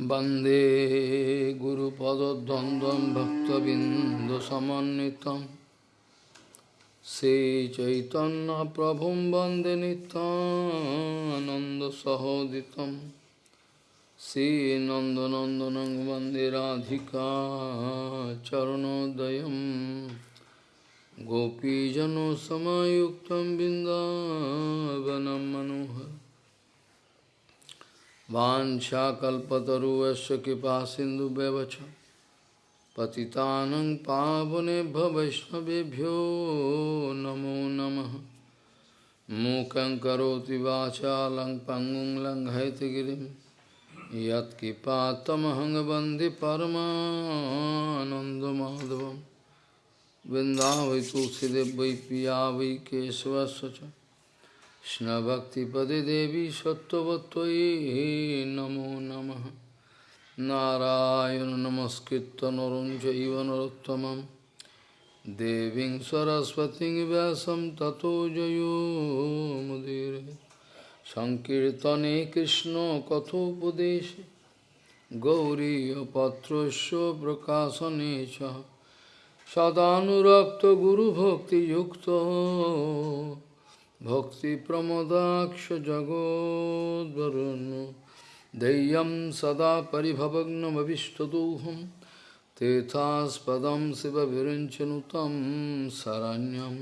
वंदे गुरुपदद्वन्द्वं भक्तबिन्दुसमन्वितं। श्रीचैतन्यप्रभुं वंदे नितानन्दसहोदितं श्रीनन्दनन्दनं वंदे राधिका चरणोदयं। गोपीजनसमयुक्तं बिन्दावनं मनोहर वाञ्छाकल्पतरुवस्य कृपा सिन्धुव्यवच पतितानं पावने वैष्णवेभ्यो नमो नमः। मूकं करोति वाचालं पङ्गुं लङ्घयतिगिरिं यत्कृपातमहं वंदे परमानन्दमाधवं वृन्दावै तुलसीदेव वै पिया वै केशवस्य च। Krishna Devi Sattvatvai Namo Namaha Narayana Namaskritta Narunjaiva Narottamam Deving Saraswati Vyasam Tato Jayo Mudire Sankirtane Krishna Kathopadeshe Gauriya Patrasya Prakasanecha Sadhanurakta Guru Bhakti Yukta भक्तिप्रमदाक्षजगोद्वरुन् देयं सदा परिभवग्नमविष्टदोहं तेथास्पदं शिवविरञ्चनुतं शरण्यं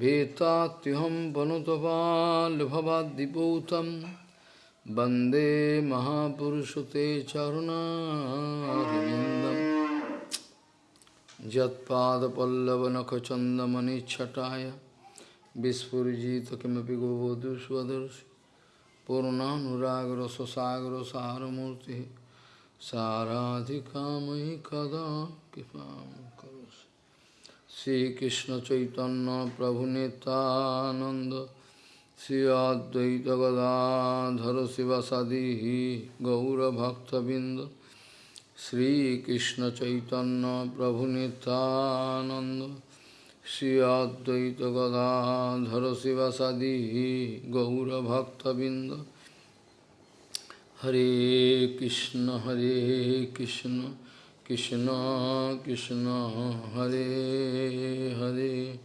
भीतात्युहं वनुतपाल्भवाद्दिपूतं वन्दे महापुरुषते चरुणारविन्दं यत्पादपल्लवनखचन्दमनिच्छटाय Saramurti Saradhikamai kada kipam karosi Sri Krishna Chaitanya Prabhu Nityananda Sri Advaita Gadadhara Sivasadihi Gaura Bhakta Binda Sri Krishna Chaitanya Prabhu Nityananda Shri Advaita Gadadhara Sivasadi Gaura Bhakta Binda Hare Krishna Hare Krishna Krishna Krishna Hare Hare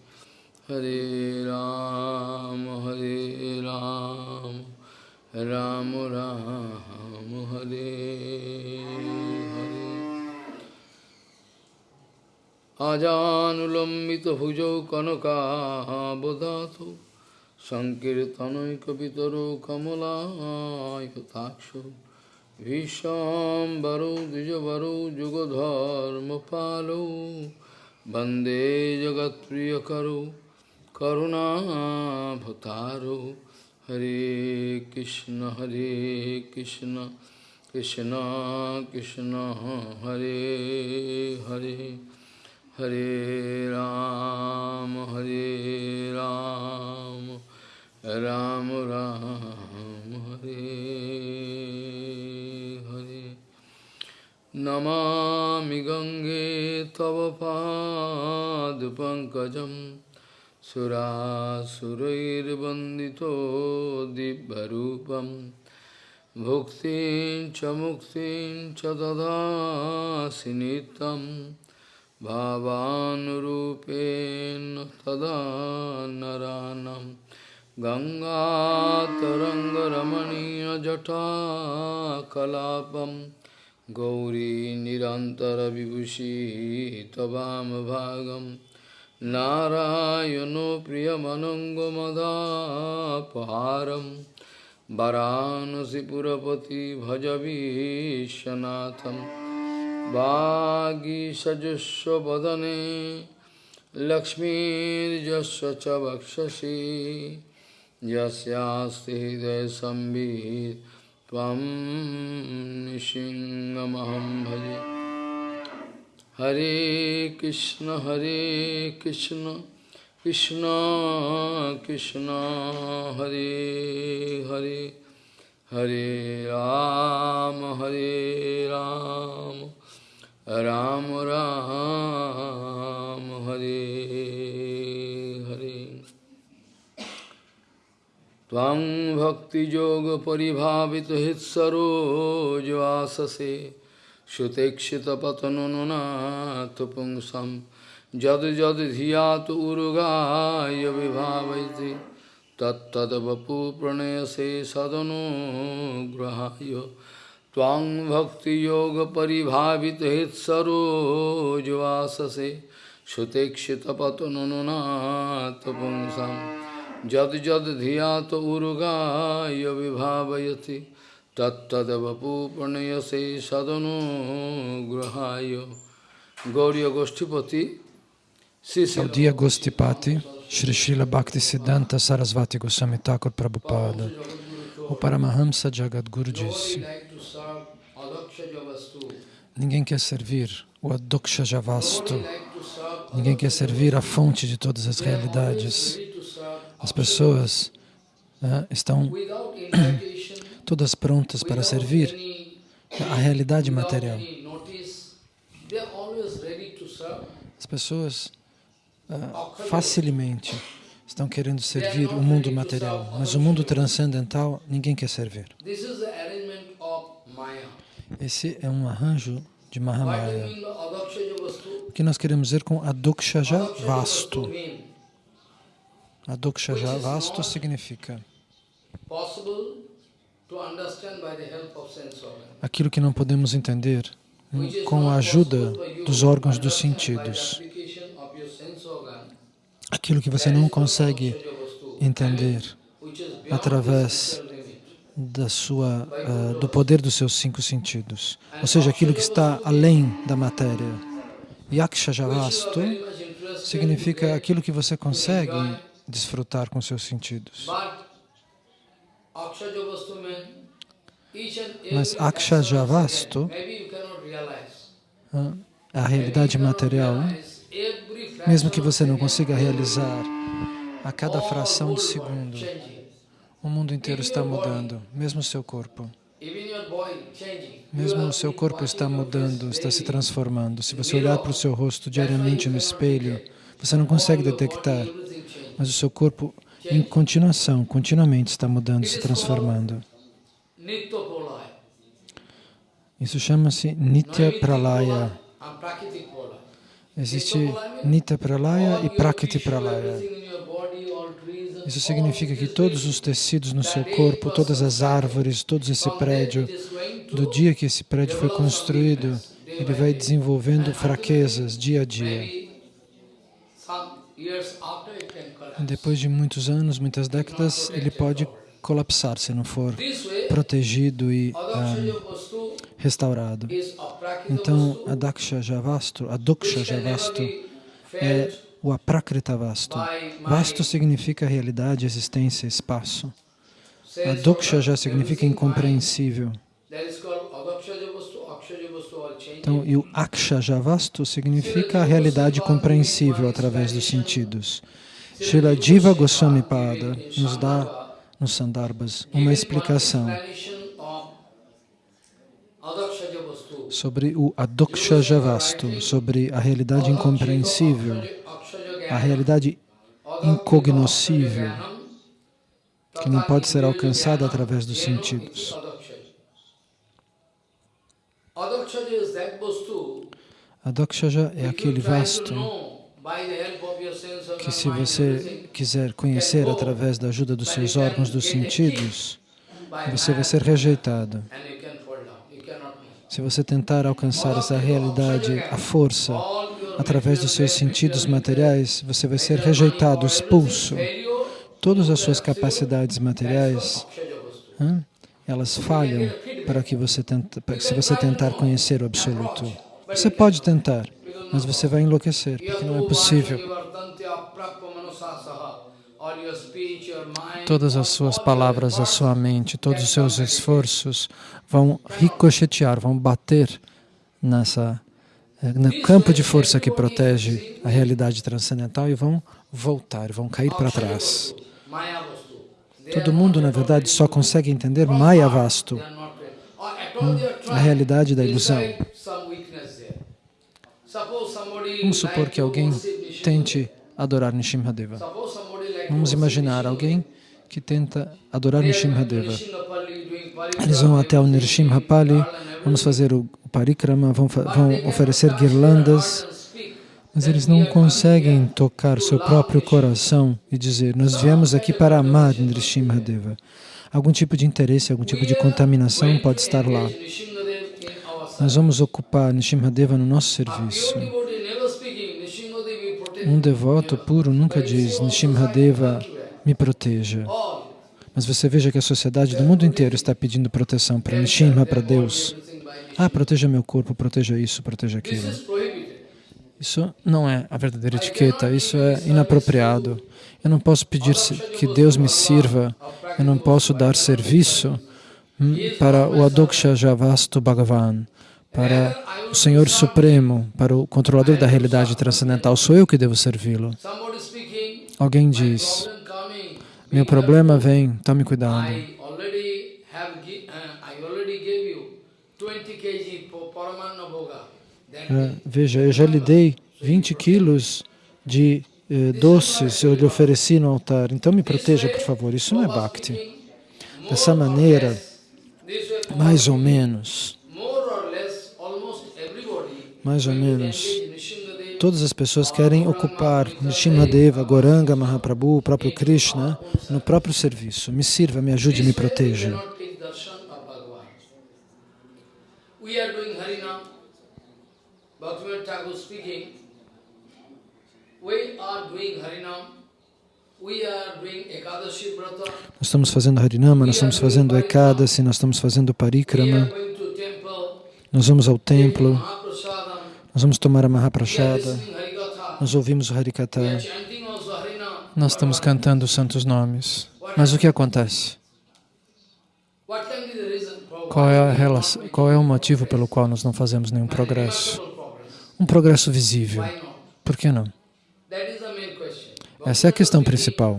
Hare Ram Hare Ram Ram Ram Hare আজানুলম্বিতভুজৌ কনকাবদাথো সংকীর্তনৈকপিতরো কমলায়তাক্ষ ভীষম্বরৌ দ্বিজবরৌ যুগধর্মপালৌ বন্দে জগৎপ্রিয়করৌ করুণাভতারৌ হরে কৃষ্ণ হরে কৃষ্ণ কৃষ্ণ কৃষ্ণ হরে হরে हरे राम हरे राम राम राम, हरे हरे। नमामि गङ्गे तव पादपङ्कजं सुरासुरैर्वन्दितो दिव्यरूपं। भुक्तिं च मुक्तिं च ददासि नित्यम्। भावानुरूपेण तदा नरानं गङ्गातरङ्गरमणीयजटाकलापं गौरी निरन्तरविभूषी त्ववामभागं नारायणो प्रियमनङ्गमदापहारं वरानसिपुरपति भजवीशनाथम् वागीषजुष्वदने लक्ष्मीर्जस्व च वक्षसि यस्यास्ति हृदयसंवित् त्वं निशिङ्गमहं भजे हरे कृष्ण हरे कृष्ण कृष्ण कृष्ण हरे हरे हरे राम हरे राम राम राम, हरे हरे। त्वं भक्तियोगपरिभावितहृत्सरोजवाससे सुतेक्षितपतनुनाथ पुंसं, जद जद धियात उरुगाय विभावयति तत्तद्वपु प्रणयसे सदनुग्रहाय। त्वां भक्तियोगपरिभावितहृत्सरोजवाससे सुतेक्षितपतनुनाथ पुंसं जद जद धियात उरुगाय विभावयति तत्तदवपूर्णयसे सदनुग्रहाय Gauriya Goshtipati Gaudiya Gostipati Shri Srila Bhaktisiddhanta Sarasvati Goswami Thakur Prabhupada O Paramahamsa Jagadguru disse Ninguém quer servir o Adoksha Javastu Ninguém quer servir a fonte de todas as realidades As pessoas né, estão todas prontas para servir a realidade material. As pessoas uh, facilmente estão querendo servir o mundo material, mas o mundo transcendental ninguém quer servir. Esse é um arranjo de Mahamaya. O que nós queremos dizer com Adokshaja Vastu? Adokshaja Vastu significa aquilo que não podemos entender com a ajuda dos órgãos dos sentidos. Aquilo que você não consegue entender através da sua, uh, do poder dos seus cinco sentidos. Ou seja, aquilo que está além da matéria. Yaksha Javastu significa aquilo que você consegue desfrutar com seus sentidos. Mas Akshajavastu, a realidade material, mesmo que você não consiga realizar a cada fração de segundo, o mundo inteiro está mudando, mesmo o seu corpo. Mesmo o seu corpo está mudando, está se transformando. Se você olhar para o seu rosto diariamente no espelho, você não consegue detectar, mas o seu corpo em continuação, continuamente está mudando, se transformando. Isso chama-se Nitya Pralaya. Existe Nitya Pralaya e Prakriti Pralaya. Isso significa que todos os tecidos no seu corpo, todas as árvores, todo esse prédio, do dia que esse prédio foi construído, ele vai desenvolvendo fraquezas dia a dia. Depois de muitos anos, muitas décadas, ele pode colapsar se não for protegido e um, restaurado. Então, a Daksha Javastu, a Duksha Javastu é o Aprakrita Vastu. Vastu significa realidade, existência, espaço. A Duksha já significa incompreensível. Então, e o Aksha Javastu significa a realidade compreensível através dos sentidos. Srila Jiva Goswami Pada nos dá nos Sandarbhas uma explicação sobre o Adoksha Javastu, sobre a realidade incompreensível, a realidade incognoscível, que não pode ser alcançada através dos sentidos. Adokshaja é aquele vasto que se você quiser conhecer através da ajuda dos seus órgãos dos sentidos, você vai ser rejeitado. Se você tentar alcançar essa realidade, a força, através dos seus sentidos materiais, você vai ser rejeitado, expulso. Todas as suas capacidades materiais, hein, elas falham para que você tenta, se você tentar conhecer o Absoluto. Você pode tentar, mas você vai enlouquecer, porque não é possível. Todas as suas palavras, a sua mente, todos os seus esforços vão ricochetear, vão bater nessa, no campo de força que protege a realidade transcendental e vão voltar, vão cair para trás. Todo mundo, na verdade, só consegue entender Maya Vastu, hum, a realidade da ilusão. Vamos supor que alguém tente adorar Nishimhadeva. Vamos imaginar alguém que tenta adorar Nishimhadeva. Eles vão até o Nrsimhapali, vamos fazer o parikrama, vão, vão oferecer guirlandas, mas eles não conseguem tocar seu próprio coração e dizer, nós viemos aqui para amar Nrsimhadeva. Algum tipo de interesse, algum tipo de contaminação pode estar lá. Nós vamos ocupar Nishimhadeva no nosso serviço. Um devoto puro nunca diz, Nishimhadeva me proteja. Mas você veja que a sociedade do mundo inteiro está pedindo proteção para Nishimha, para Deus. Ah, proteja meu corpo, proteja isso, proteja aquilo. prohibited. Isso não é a verdadeira etiqueta, isso é inapropriado. Eu não posso pedir que Deus me sirva, eu não posso dar serviço hum, para o Adoksha Javastu Bhagavan, para o Senhor Supremo, para o controlador da realidade transcendental. Sou eu que devo servi-lo. Alguém diz, meu problema vem, tome cuidado. Ah, Veja, eu já lhe dei 20 quilos de eh, doces, eu lhe ofereci no altar, então me proteja, por favor. Isso não é bhakti. Dessa maneira, mais ou menos, mais ou menos, todas as pessoas querem ocupar Nishimhadeva, Goranga, Mahaprabhu, o próprio Krishna, no próprio serviço. Me sirva, me ajude, me proteja. We are doing Harinam. Bhaktivinoda Thakur speaking. We are doing Harinam. Nós estamos fazendo Harinama, nós estamos fazendo Ekadasi, nós estamos fazendo Parikrama, nós vamos ao templo, nós vamos tomar a Harikatha. nós ouvimos o Harikata, nós estamos cantando os santos nomes. Mas o que acontece? Qual é, relação, qual é o motivo pelo qual nós não fazemos nenhum progresso? Um progresso visível. Por que não? Essa é a questão principal.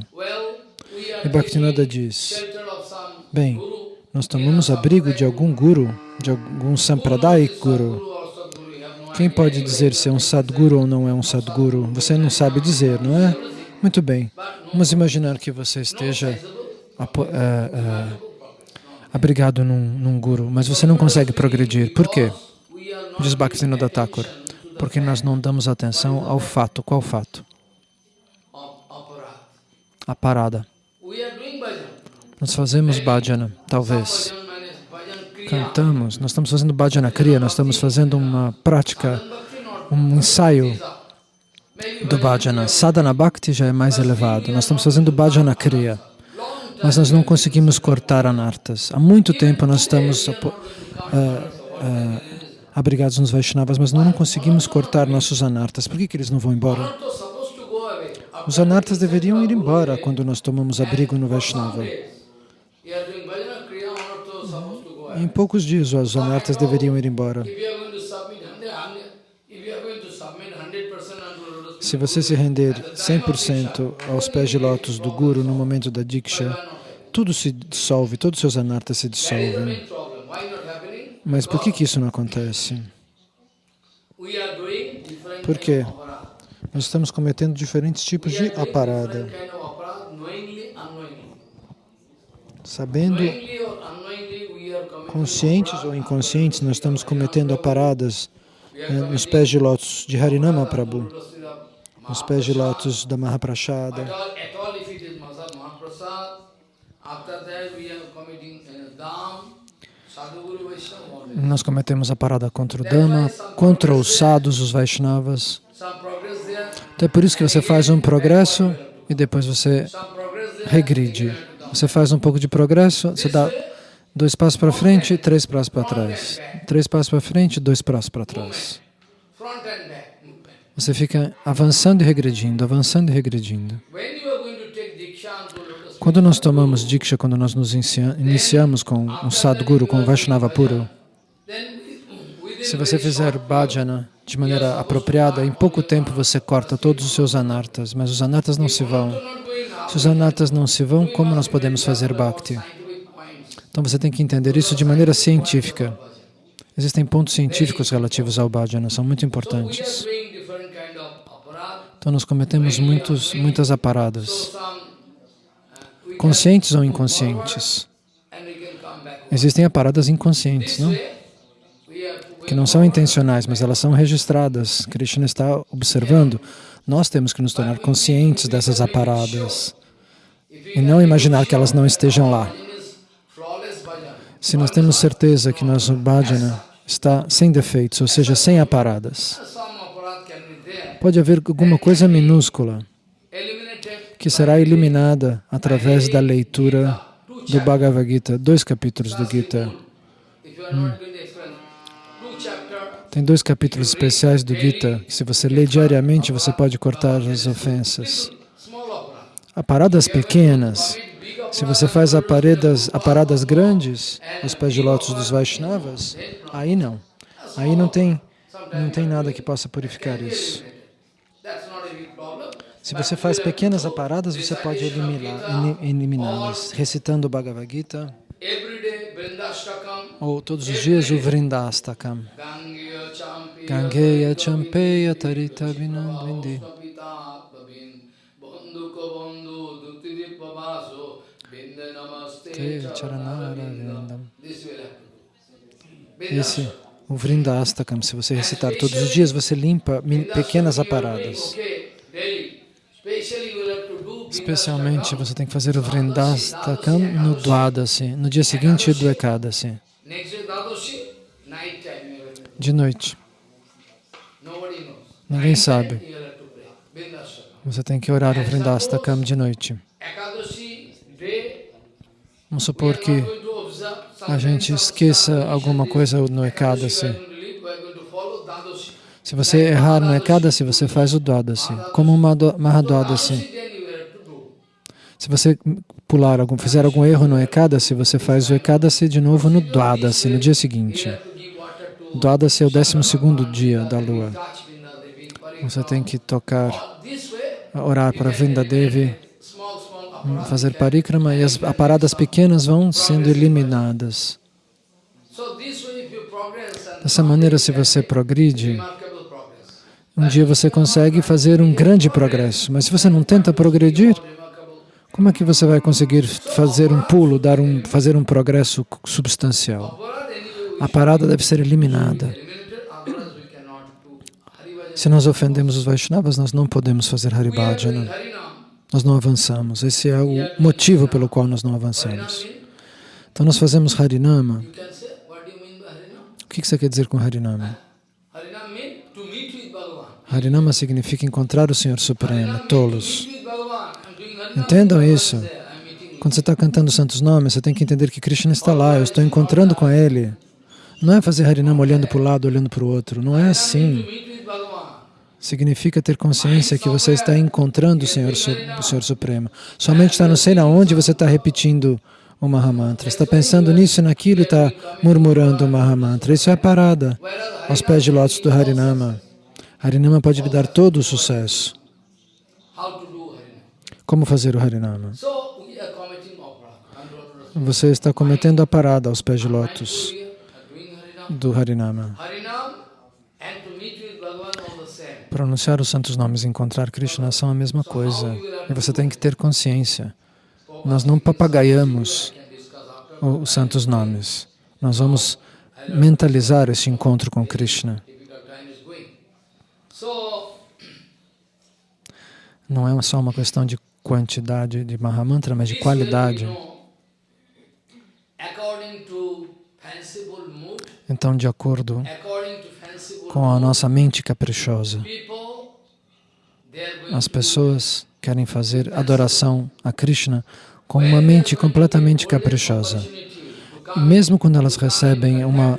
E Bhaktivinoda diz, bem, nós tomamos abrigo de algum guru, de algum Sampradayik Guru. Quem pode dizer se é um Sadguru ou não é um Sadguru? Você não sabe dizer, não é? Muito bem. Vamos imaginar que você esteja eh, eh, abrigado num, num Guru, mas você não consegue progredir. Por quê? Diz Bhaktivinoda Thakur. Porque nós não damos atenção ao fato. Qual fato? A parada. Nós fazemos bhajana, talvez. Cantamos, nós estamos fazendo bhajana kriya, nós estamos fazendo uma prática, um ensaio do bhajana. Sadhana bhakti já é mais elevado. Nós estamos fazendo bhajana kriya, mas nós não conseguimos cortar anartas. Há muito tempo nós estamos ah, ah, abrigados nos Vaishnavas, mas nós não conseguimos cortar nossos anartas. Por que, que eles não vão embora? Os anartas deveriam ir embora quando nós tomamos abrigo no Vaishnava. Em poucos dias os anartas deveriam ir embora. If you are going to submit 100, 100 if you are going to submit 100% unto lotus Se você se render 100% aos pés de lótus do Guru no momento da Diksha, tudo se dissolve, todos os seus anartas se dissolvem. Mas por que, que isso não acontece? Por quê? Nós estamos cometendo diferentes tipos de aparada. Sabendo, conscientes ou inconscientes, nós estamos cometendo aparadas eh, nos pés de lótus de Harinama Prabhu, nos pés de lótus da Mahaprashada. At all, at all, if it is Mahasad Mahaprasad, after that we are committing Dham, Sadhguru Vaishnava, all that. Nós cometemos a parada contra o Dhamma, contra os sadhus, os Vaishnavas. Então é por isso que você faz um progresso e depois você regride. Você faz um pouco de progresso, você dá dois passos para frente, três passos para trás. Três passos para frente, dois passos para trás. Você fica avançando e regredindo, avançando e regredindo. Quando nós tomamos Diksha, quando nós nos inicia- iniciamos com um Sadguru, com um Vaishnava puro, se você fizer bhajana de maneira apropriada, em pouco tempo você corta todos os seus anartas, mas os anartas não se vão. Se os anartas não se vão, como nós podemos fazer bhakti? Então você tem que entender isso de maneira científica. Existem pontos científicos relativos ao bhajana, são muito importantes. Então nós cometemos muitos, muitas aparadas. conscientes ou inconscientes. Existem aparadas inconscientes, não? que não são intencionais, mas elas são registradas. Krishna está observando. Nós temos que nos tornar conscientes dessas aparadas e não imaginar que elas não estejam lá. Se nós temos certeza que nosso bhajana está sem defeitos, ou seja, sem aparadas, pode haver alguma coisa minúscula que será eliminada através da leitura do Bhagavad Gita, dois capítulos do Gita. Hum. Tem dois capítulos especiais do Gita, que se você lê diariamente, você pode cortar as ofensas. Aparadas pequenas, se você faz aparadas, aparadas grandes, os pés de lótus dos Vaishnavas, aí não. Aí não tem, não tem nada que possa purificar isso. Se você faz pequenas aparadas, você pode eliminá-las, recitando o Bhagavad Gita, ou todos os dias o Vrindastakam. Gangeya Champeya Tarita Vinandvindi. Esse, o Vrindastakam, se você recitar todos os dias, você limpa pequenas aparadas. Especialmente você tem que fazer o Vrindastakam no Dwadasi, no dia seguinte do Ekadasi, de noite. Ninguém sabe. Você tem que orar o Vrindastakam de noite. Vamos supor que a gente esqueça alguma coisa no Ekadasi. Se você errar no Ekadasi, você faz o Dwadasi, como uma Mahadwadasi. Se você pular algum, fizer algum erro no Ekadasi, você faz o Ekadasi de novo no Dwadasi, no dia seguinte. Dwadasi é o 12 dia da lua. Você tem que tocar, orar para Vrindadevi, fazer parikrama e as aparadas pequenas vão sendo eliminadas. Dessa maneira, se você progride, um dia você consegue fazer um grande progresso, mas se você não tenta progredir, como é que você vai conseguir fazer um pulo, dar um, fazer um progresso substancial? A parada deve ser eliminada. Se nós ofendemos os Vaishnavas, nós não podemos fazer Haribhajana. Nós não avançamos. Esse é o motivo pelo qual nós não avançamos. Então nós fazemos Harinama. O que você quer dizer com Harinama? Harinama significa encontrar o Senhor Supremo, tolos. Entendam isso. Quando você está cantando os santos nomes, você tem que entender que Krishna está lá, eu estou encontrando com Ele. Não é fazer Harinama olhando para o lado, olhando para o outro. Não é assim. Significa ter consciência que você está encontrando o Senhor, o Senhor Supremo. Somente está não sei na onde você está repetindo o Mahamantra. Está pensando nisso e naquilo e está murmurando o Mahamantra. Isso é parada aos pés de lótus do Harinama. Harinama pode lhe dar todo o sucesso. Como fazer o Harinama? Você está cometendo a parada aos pés de lótus do Harinama. Pronunciar os santos nomes e encontrar Krishna são a mesma coisa. E você tem que ter consciência. Nós não papagaiamos os santos nomes. Nós vamos mentalizar esse encontro com Krishna. Não é só uma questão de quantidade de Mahamantra, mas de qualidade. Então, de acordo com a nossa mente caprichosa, as pessoas querem fazer adoração a Krishna com uma mente completamente caprichosa. E mesmo quando elas recebem uma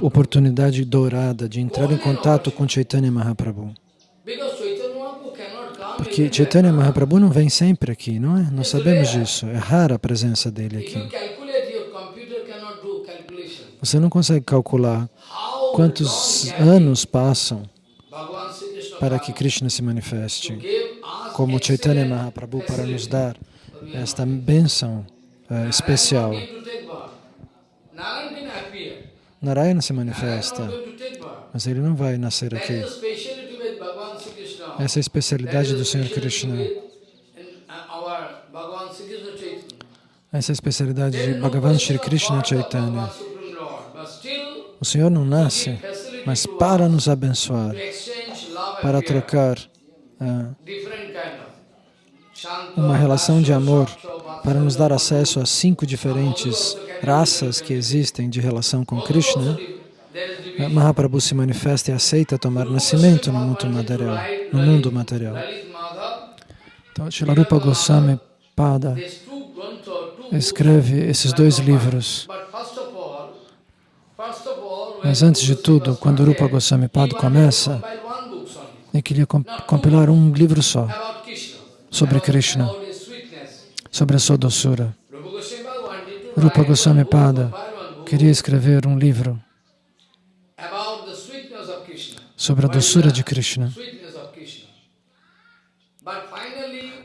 oportunidade dourada de entrar em contato com Chaitanya Mahaprabhu, porque Chaitanya Mahaprabhu não vem sempre aqui, não é? Nós sabemos disso. É rara a presença dele aqui. Você não consegue calcular quantos anos passam para que Krishna se manifeste, como Chaitanya Mahaprabhu para nos dar esta bênção uh, especial. Narayana se manifesta, mas ele não vai nascer aqui. Essa especialidade do Senhor Krishna. Essa especialidade de Bhagavan Shri Krishna Chaitanya. O Senhor não nasce, mas para nos abençoar, para trocar Shanta, uma relação de amor, para nos dar acesso a cinco diferentes raças que existem de relação com Krishna, Ah. Mahaprabhu se manifesta e aceita tomar nascimento no mundo material. No mundo material. Então, Shilarupa Goswami Pada escreve esses dois livros. Mas antes de tudo, quando Rupa Goswami Pada começa, only ele queria com- compilar um livro só sobre Krishna, sobre a sua doçura. Rupa Goswami Pada queria escrever um livro sobre a doçura de Krishna.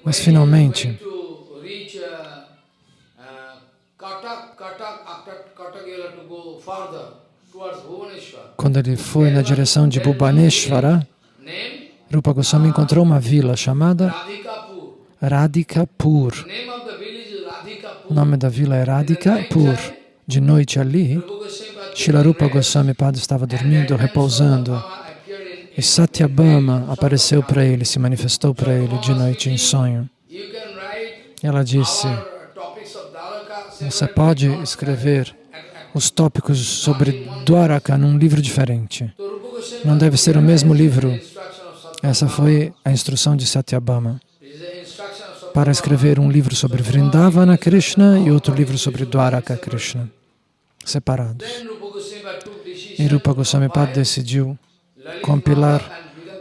Mas finalmente- uh, uh. Quando ele foi na direção de Bhubaneswara, Rupa Goswami encontrou uma vila chamada Radhikapur. O nome da vila é Radhikapur. De noite ali, Rupa Goswami Pada Shilarupa Goswami Pada estava dormindo, repousando. E Satyabhama apareceu para ele, se manifestou para ele de noite em sonho. Ela disse: Você pode escrever os tópicos sobre Dwaraka num livro diferente. Não deve ser o mesmo livro. Essa foi a instrução de Satyabhama para escrever um livro sobre Vrindavana Krishna e outro livro sobre Dwaraka Krishna, separados. E Rupa Goswami Pada decidiu compilar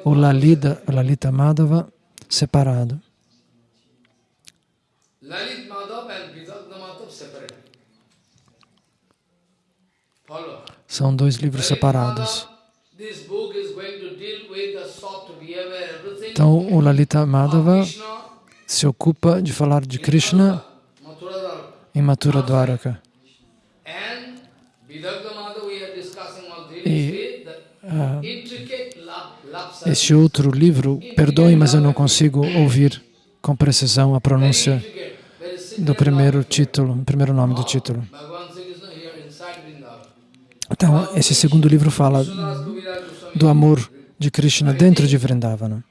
o Lalita, Lalita Madhava separado. São dois livros separados. Então, o Lalita Madhava se ocupa de falar de Krishna em Mathura Dwaraka. E, dealing Este outro livro, perdoe, mas eu não consigo ouvir com precisão a pronúncia do primeiro título, primeiro nome do título. Então, esse segundo livro fala do amor de Krishna dentro de Vrindavana.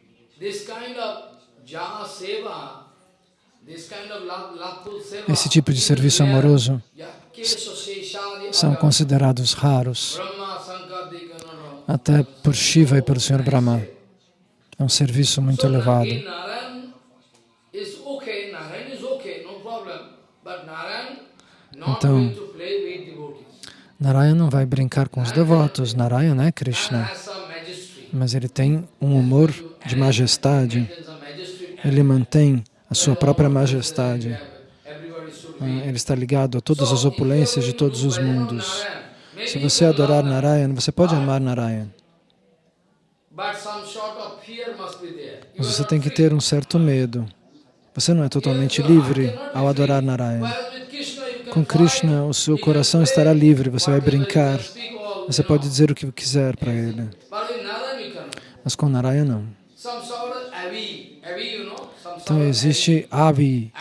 Esse tipo de serviço amoroso são considerados raros. Até por Shiva e pelo Sr. Brahma. É um serviço muito elevado. Então. Narayana não vai brincar com os devotos, Narayana é Krishna, some majesty. mas ele tem um humor de majestade, ele mantém a sua própria majestade. Ah. Ele está ligado a todas as opulências de todos os mundos. Se você adorar Narayana, você pode amar Narayana, mas você tem que ter um certo medo. Você não é totalmente livre ao adorar Narayana. Com Krishna, o seu coração estará livre, você vai brincar, você pode dizer o que quiser para ele. Mas com Narayana, não. Então existe Avi,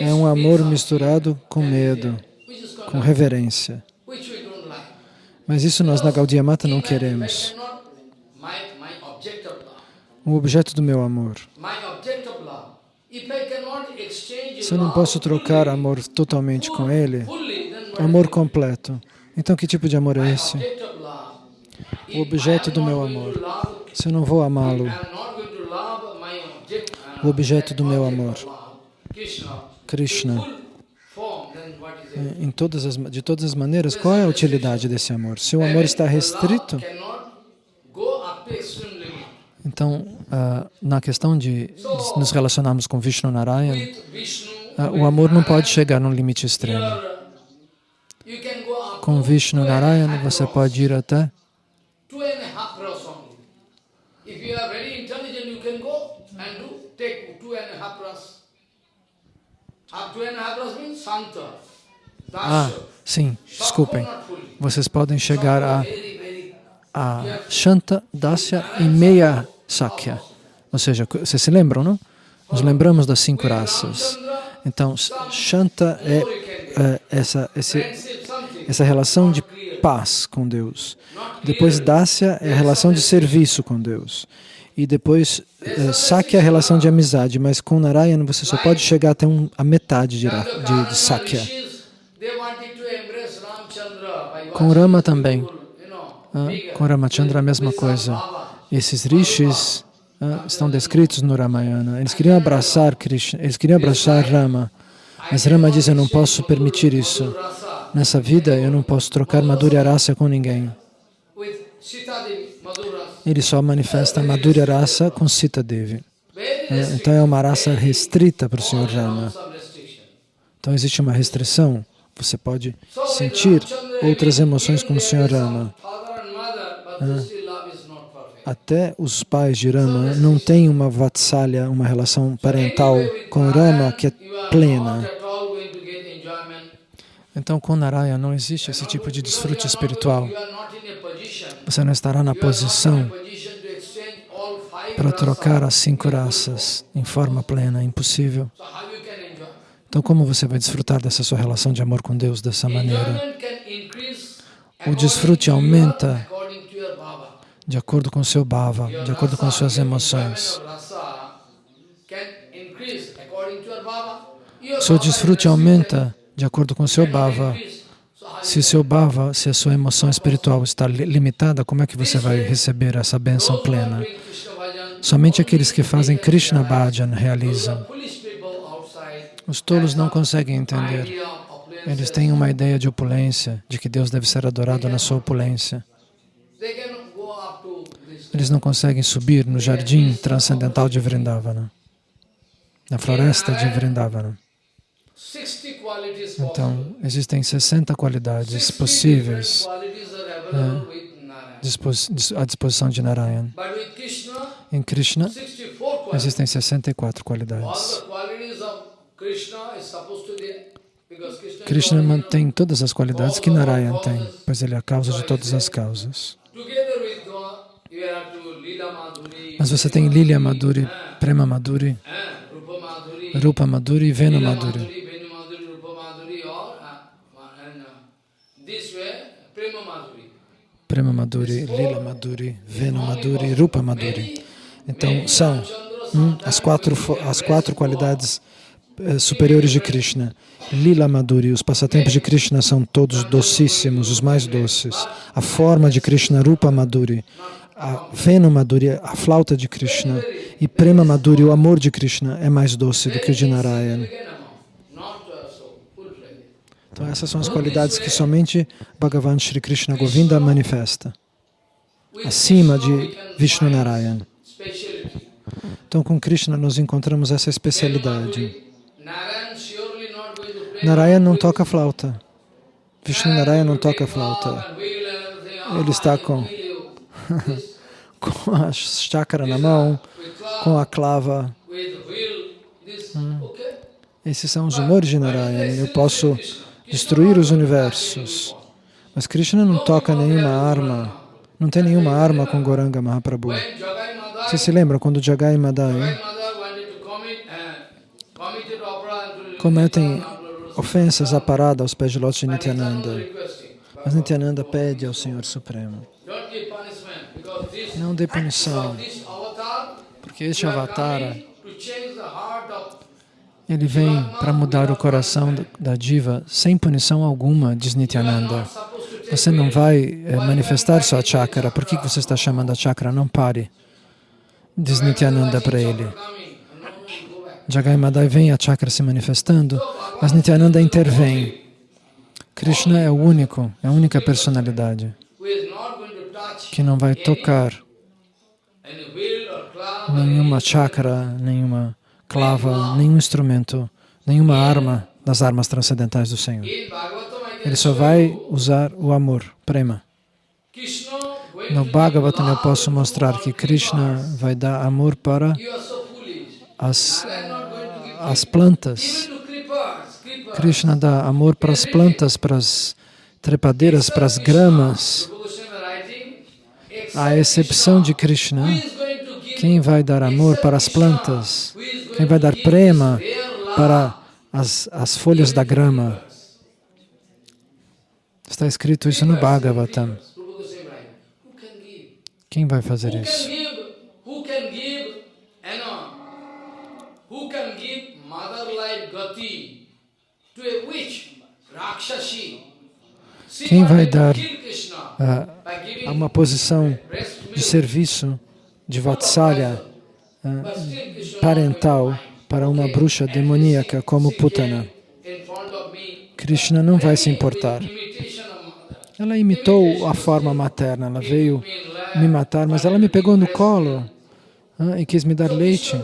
é um amor misturado com medo, com reverência. Mas isso nós na Gaudiya Mata não queremos. O objeto do meu amor. Se eu não posso trocar amor totalmente com ele, amor completo. Então que tipo de amor é esse? O objeto do meu amor. Se eu não vou amá-lo, O objeto do meu amor. Krishna, todas as, de todas as maneiras, qual é a utilidade desse amor? Se o amor está restrito, então, ah, na questão de nos relacionarmos com Vishnu Narayana, ah, o amor não pode chegar num limite extremo. Com Vishnu Narayana, você pode ir até half two and a half means Santa. Ah, sim, desculpem. Vocês podem chegar a, a Shanta, Dasya e meia Sakya. Ou seja, vocês se lembram, não? Nos lembramos das cinco raças. Então, Shanta é, é essa, esse, essa relação de paz com Deus. Depois, Dasya é a relação de serviço com Deus. E depois, uh, Sakya é a relação de amizade, mas com Narayana você só pode chegar até um, a metade de, de, de Sakya. Com Rama também. Ah, com Ramachandra a mesma coisa. Esses rishis ah, estão descritos no Ramayana. Eles queriam abraçar Krishna, eles queriam abraçar Rama. Mas Rama diz, eu não posso permitir isso. Nessa vida, eu não posso trocar Madhurya Rasa com ninguém. Ele só manifesta Madhurya Rasa com Sita Devi. É, então é uma raça restrita para o Senhor Rama. Então existe uma restrição. Você pode sentir outras emoções com o Senhor Rama. É. Até os pais de Rama não têm uma vatsalya, uma relação parental com Rama que é plena. Então, com Narayana não existe esse tipo de desfrute espiritual. Você não estará na posição para trocar as cinco raças em forma plena, é impossível. Então, como você vai desfrutar dessa sua relação de amor com Deus dessa maneira? O desfrute aumenta de acordo com o seu bhava, de acordo com as suas emoções. Seu desfrute aumenta de acordo com o seu bhava. Se seu bhava, se a sua emoção espiritual está limitada, como é que você vai receber essa bênção plena? Somente aqueles que fazem Krishna Bhajan realizam. Os tolos não conseguem entender. Eles têm uma ideia de opulência, de que Deus deve ser adorado na sua opulência. Eles não conseguem subir no jardim transcendental de Vrindavana, na floresta de Vrindavana. Então, existem 60 qualidades possíveis é, à disposição de Narayan. Em Krishna, existem 64 qualidades. Krishna mantém todas as qualidades que Narayan tem, pois ele é a causa de todas as causas. Mas você tem Lilya Madhuri, Prema Madhuri, Rupa Madhuri e Venu Madhuri. Prema Madhuri, Lila Madhuri, Venu Madhuri, Rupa Madhuri. Então, são hum, as, quatro, as quatro qualidades superiores de Krishna. Lila Madhuri, os passatempos de Krishna são todos docíssimos, os mais doces. A forma de Krishna, Rupa Madhuri, a Venu Madhuri, a flauta de Krishna, e Prema Madhuri, o amor de Krishna, é mais doce do que o de Narayana. Então essas são as qualidades que somente Bhagavan Sri Krishna Govinda manifesta, acima de Vishnu Narayana. Então com Krishna nós encontramos essa especialidade. Narayana não toca flauta. Vishnu Narayana não toca flauta. Ele está com, com a chakra na mão, com a clava. Hum. Esses são os humores de Narayana. Eu posso destruir os universos. Mas Krishna não toca nenhuma arma, não tem nenhuma arma com Goranga Mahaprabhu. Você se lembra quando Jagai Madai cometem ofensas à parada aos pés de lote de Nityananda. Mas Nityananda pede ao Senhor Supremo, não dê punição, porque este avatara ele vem para mudar o coração da diva sem punição alguma, diz Nityananda. Você não vai é, manifestar sua chakra. Por que você está chamando a chakra? Não pare. Diz Nityananda para ele. Jagai Madai vem a chakra se manifestando, mas Nityananda intervém. Krishna é o único, é a única personalidade que não vai tocar nenhuma chakra, nenhuma clava, nenhum instrumento, nenhuma arma das armas transcendentais do Senhor. Ele só vai usar o amor, prema. No Bhagavatam eu posso mostrar que Krishna vai dar amor para as, as plantas. Krishna dá amor para as plantas, para as trepadeiras, para as gramas. A exceção de Krishna, quem vai dar amor para as plantas? Quem vai dar prema para as, as folhas da grama. Está escrito isso no Bhagavatam. Quem vai fazer isso? Quem vai dar uh, uma posição de serviço, de vatsalya, parental, para uma bruxa demoníaca como Putana? Krishna não vai se importar. Ela imitou a forma materna, ela veio me matar, mas ela me pegou no colo ah, e quis me dar leite.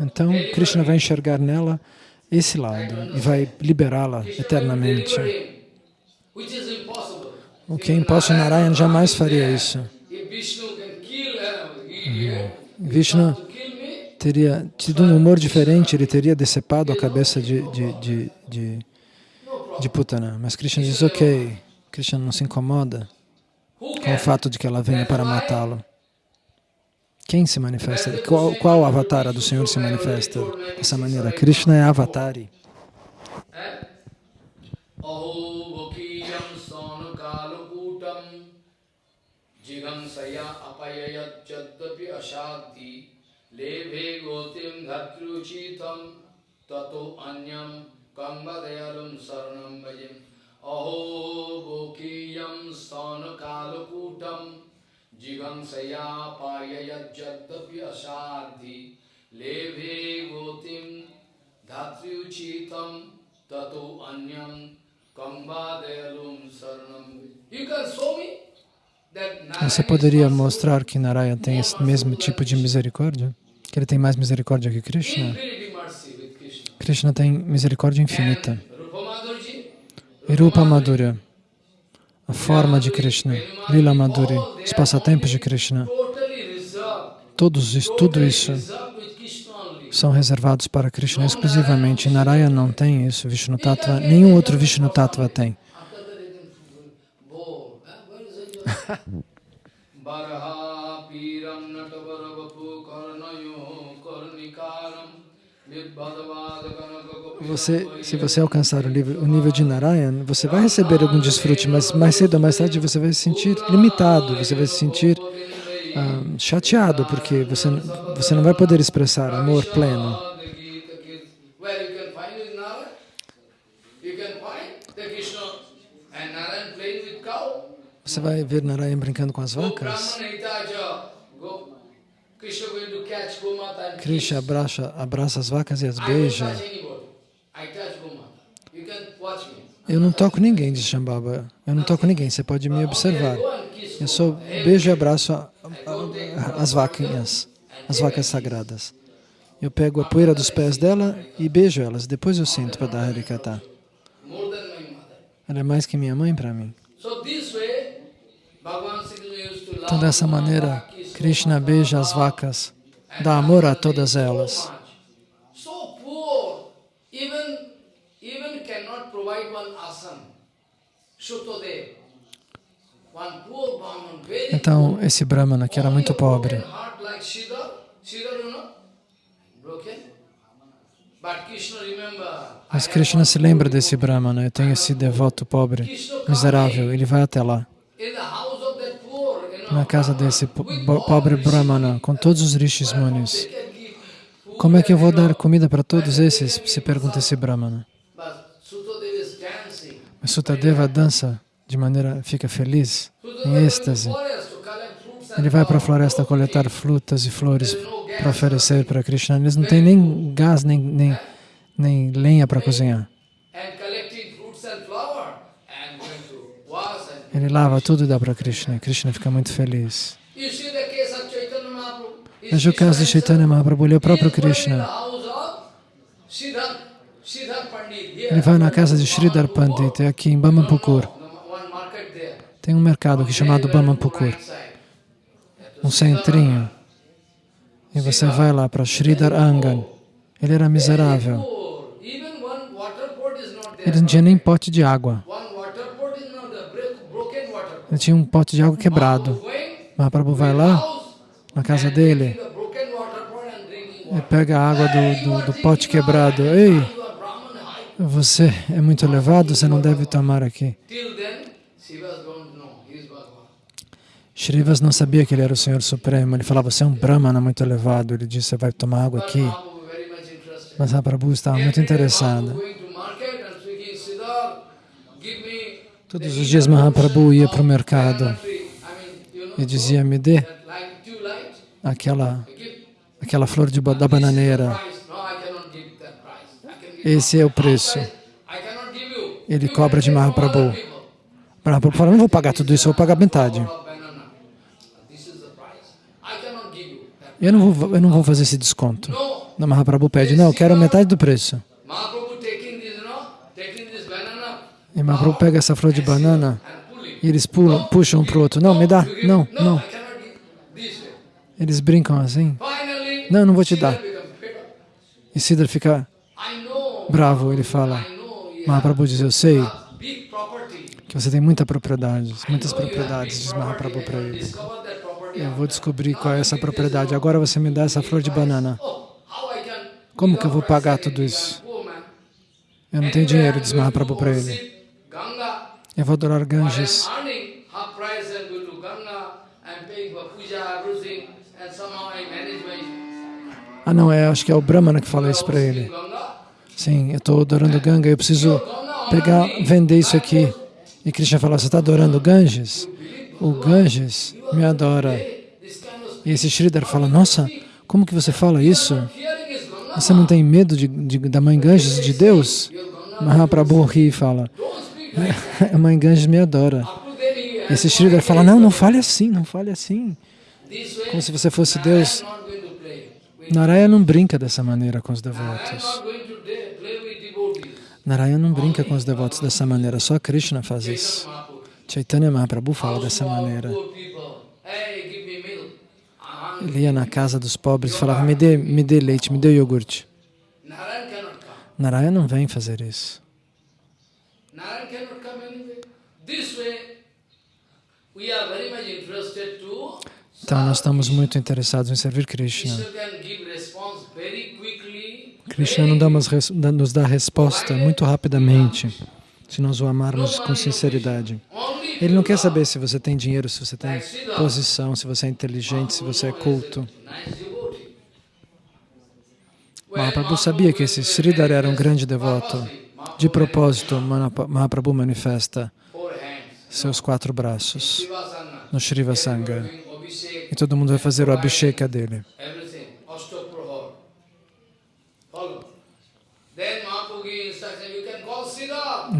Então, Krishna vai enxergar nela esse lado e vai liberá-la eternamente. O que é impossível, Narayan jamais faria isso. Uhum. Vishnu teria tido um humor diferente, ele teria decepado a cabeça de, de, de, de, de Putana. Mas Krishna diz, ok, Krishna não se incomoda com o fato de que ela venha para matá-lo. Quem se manifesta? Qual, qual avatar do Senhor se manifesta dessa maneira? Krishna é avatari. अहोमुखीयम सौन कालकूटम जिघंसया अपयत चद्यपि अशाधि लेभे गोतिम धत्रुचितम ततो अन्यम कंबदयलुम शरणम भजिम अहो गोकीयम सौन कालकूटम जिघंसया लेभे गोतिम धात्रुचितम ततो अन्यम você poderia mostrar que Narayana tem esse mesmo tipo de misericórdia? Que ele tem mais misericórdia que Krishna? Krishna. Tem misericórdia infinita. Rupa Madhurya, a forma de Krishna, Lila Madhuri, os passatempos de Krishna, todos isso, tudo isso são reservados para Krishna exclusivamente. Narayana não tem isso, Vishnu Tattva, nenhum outro Vishnu Tattva tem. Você, se você alcançar o o nível de Narayan, você vai receber algum desfrute, mas mais cedo ou mais tarde você vai se sentir limitado, você vai se sentir ah, chateado, porque você, você não vai poder expressar amor pleno. Você vai ver Narayan brincando com as vacas? Krishna abraça, abraça as vacas e as beija. Eu não toco ninguém, diz Shambhava. Eu não toco ninguém, você pode me observar. Eu só beijo e abraço a, as vaquinhas, as vacas sagradas. Eu pego a poeira dos pés dela e beijo elas, depois eu sinto para dar Harikata. Ela é mais que minha mãe para mim. Então, dessa maneira, Krishna beija as vacas, dá amor a todas elas. Então, esse Brahmana, que era muito pobre, mas Krishna se lembra desse Brahmana, eu tenho esse devoto pobre, miserável, ele vai até lá, na casa desse pobre Brahmana, com todos os rishis munis. Como é que eu vou dar comida para todos esses? Se pergunta esse Brahmana. Mas Sutadeva dança de maneira, fica feliz, em êxtase. Ele vai para a floresta coletar frutas e flores para oferecer para Krishna. Eles não têm nem gás, nem, nem, nem lenha para cozinhar. Ele lava tudo e dá para Krishna. Krishna fica muito feliz. Veja o caso de Chaitanya Mahaprabhu, ele é o próprio Krishna. Ele vai na casa de Sridhar Pandit, é aqui em Bamapukur. Tem um mercado aqui chamado Bamapukur, um centrinho. E você vai lá para Sridhar Angan. Ele era miserável. Ele não tinha nem pote de água. Ele tinha um pote de água quebrado. Mahaprabhu vai lá, na casa dele, e pega a água do, do, do pote quebrado. Ei, você é muito elevado, você não deve tomar aqui. Till then, Shiva don't know he is Bhagavan. Shrivas não sabia que ele era o Senhor Supremo. Ele falava, você é um Brahmana muito elevado. Ele disse, você vai tomar água aqui. Mas Mahaprabhu estava muito interessado. Mahaprabhu going to market and speaking, "Siddhar, give me Todos os dias Mahaprabhu ia para o mercado of banana tree." I mean, you know, e dizia, me dê aquela, aquela flor de, da bananeira. Esse é o preço. Ele cobra de Mahaprabhu. Mahaprabhu falou, não vou pagar tudo isso, vou pagar metade. Eu não vou, eu não vou fazer esse desconto. Não, Mahaprabhu pede, não, eu quero metade do preço. E Mahaprabhu pega essa flor de banana e eles pulam, puxam um para o outro. Não, me dá. Não, não. Eles brincam assim. Não, não vou te dar. E Siddhar fica bravo, ele fala. Mahaprabhu diz, eu sei que você tem muita propriedade, muitas propriedades, diz. Mahaprabhu para ele. Eu vou descobrir qual é essa propriedade. Agora você me dá essa flor de banana. Como que eu vou pagar tudo isso? Eu não tenho dinheiro, diz Mahaprabhu para ele. Eu vou adorar Ganges. Ah não, é, acho que é o Brahmana que fala isso para ele. Sim, eu estou adorando Ganga, eu preciso pegar, vender isso aqui. E Krishna fala, você está adorando Ganges? O Ganges me adora. E esse Sridhar fala, nossa, como que você fala isso? Você não tem medo de, de- da mãe Ganges, de Deus? Mahaprabhu ri e fala, a mãe Ganges me adora. Esse Sridhar fala, não, não fale assim, não fale assim. Como se você fosse Deus. not going to play. with- Naraya não brinca dessa maneira com os devotos. not going to de- play with devotees. Naraya não brinca com os devotos dessa maneira, só Krishna faz isso. Chaitanya Mahaprabhu fala dessa maneira. Ele ia na casa dos pobres e falava, me dê, me dê leite, me dê iogurte. Narayan cannot come. Naraya não vem fazer isso. Então nós estamos muito interessados em servir Krishna. Krishna não dá umas res- nos dá resposta muito rapidamente, se nós o amarmos com sinceridade. Ele não quer saber se você tem dinheiro, se você tem posição, se você é inteligente, se você é culto. Mahaprabhu sabia que esse Sridhar era um grande devoto. De propósito, Mahaprabhu manifesta seus quatro braços no. Doing Abhishek, E todo mundo vai fazer o Abhisheka dele.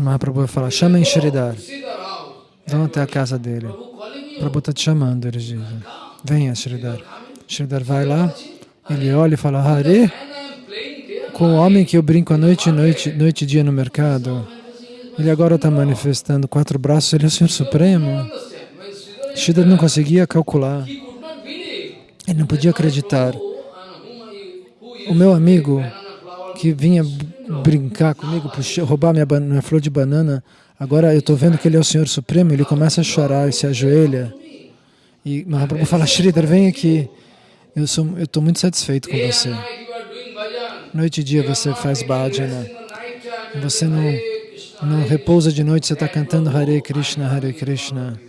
Mahaprabhu vai falar, chamem house. vão até a casa dele. Prabhu está te chamando, eles dizem. Venha, Sridhar. Sridhar vai lá, ele olha e fala, Hare, com o homem que eu brinco a noite e noite, noite e dia no mercado, ele agora está manifestando quatro braços, ele é o Senhor Supremo. Sridhar não conseguia calcular, ele não podia acreditar. O meu amigo? Que vinha brincar comigo, puxar, roubar minha, minha flor de banana, agora eu estou vendo que ele é o Senhor Supremo, ele começa a chorar e se ajoelha. E Mahaprabhu fala, Sridhar, vem aqui. Eu estou muito satisfeito com você. Noite e dia você faz bhajana. Você não, não repousa de noite, você está cantando Hare Krishna, Hare Krishna.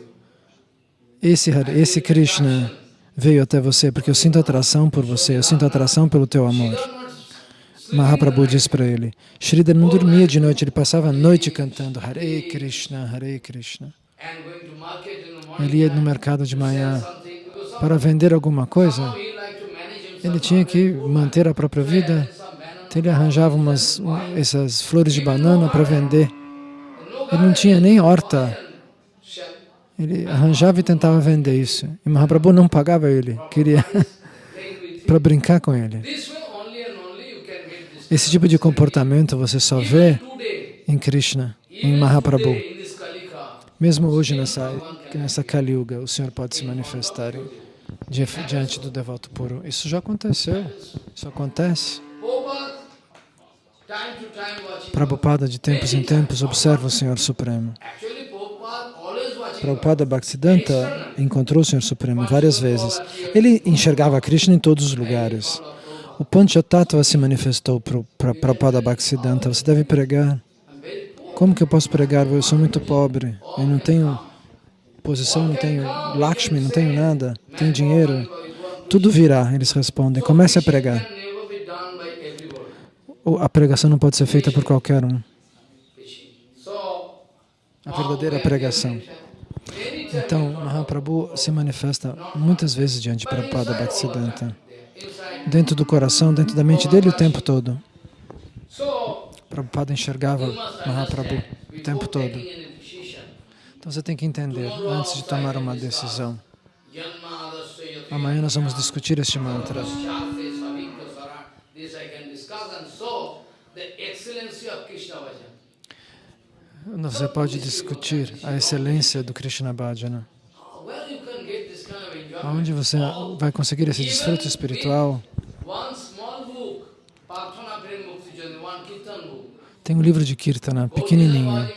Esse, esse Krishna veio até você porque eu sinto atração por você, eu sinto atração pelo teu amor. Mahaprabhu diz para ele, Sridhar não dormia de noite, ele passava a noite cantando Hare Krishna, Hare Krishna. Ele ia no mercado de manhã para vender alguma coisa, ele tinha que manter a própria vida, então ele arranjava umas, essas flores de banana para vender. Ele não tinha nem horta, ele arranjava e tentava vender isso. E Mahaprabhu não pagava ele, queria para brincar com ele. Esse tipo de comportamento você só vê em Krishna, em Mahaprabhu. Mesmo hoje nessa, nessa Kali Yuga, o Senhor pode se manifestar diante do devoto puro. Isso já aconteceu, isso acontece. Prabhupada, de tempos em tempos, observa o Senhor Supremo. Prabhupada Bhaktisiddhanta encontrou o Senhor Supremo várias vezes. Ele enxergava Krishna em todos os lugares. O Panchatattva se manifestou para Prabhupada Bhaktisiddhanta. Você deve pregar. Como que eu posso pregar? Eu sou muito pobre. Eu não tenho posição, não tenho Lakshmi, não tenho nada. Tenho dinheiro. Tudo virá, eles respondem. Comece a pregar. A pregação não pode ser feita por qualquer um. A verdadeira pregação. Então, Mahaprabhu se manifesta muitas vezes diante de Prabhupada Bhaktisiddhanta dentro do coração, dentro da mente dele o tempo todo. Prabhupada enxergava Mahaprabhu o tempo todo. Então você tem que entender, antes de tomar uma decisão. Amanhã nós vamos discutir este mantra. Você pode discutir a excelência do Krishna Bhajana. Onde você vai conseguir esse desfrute espiritual? Tem um livro de Kirtana, pequenininho,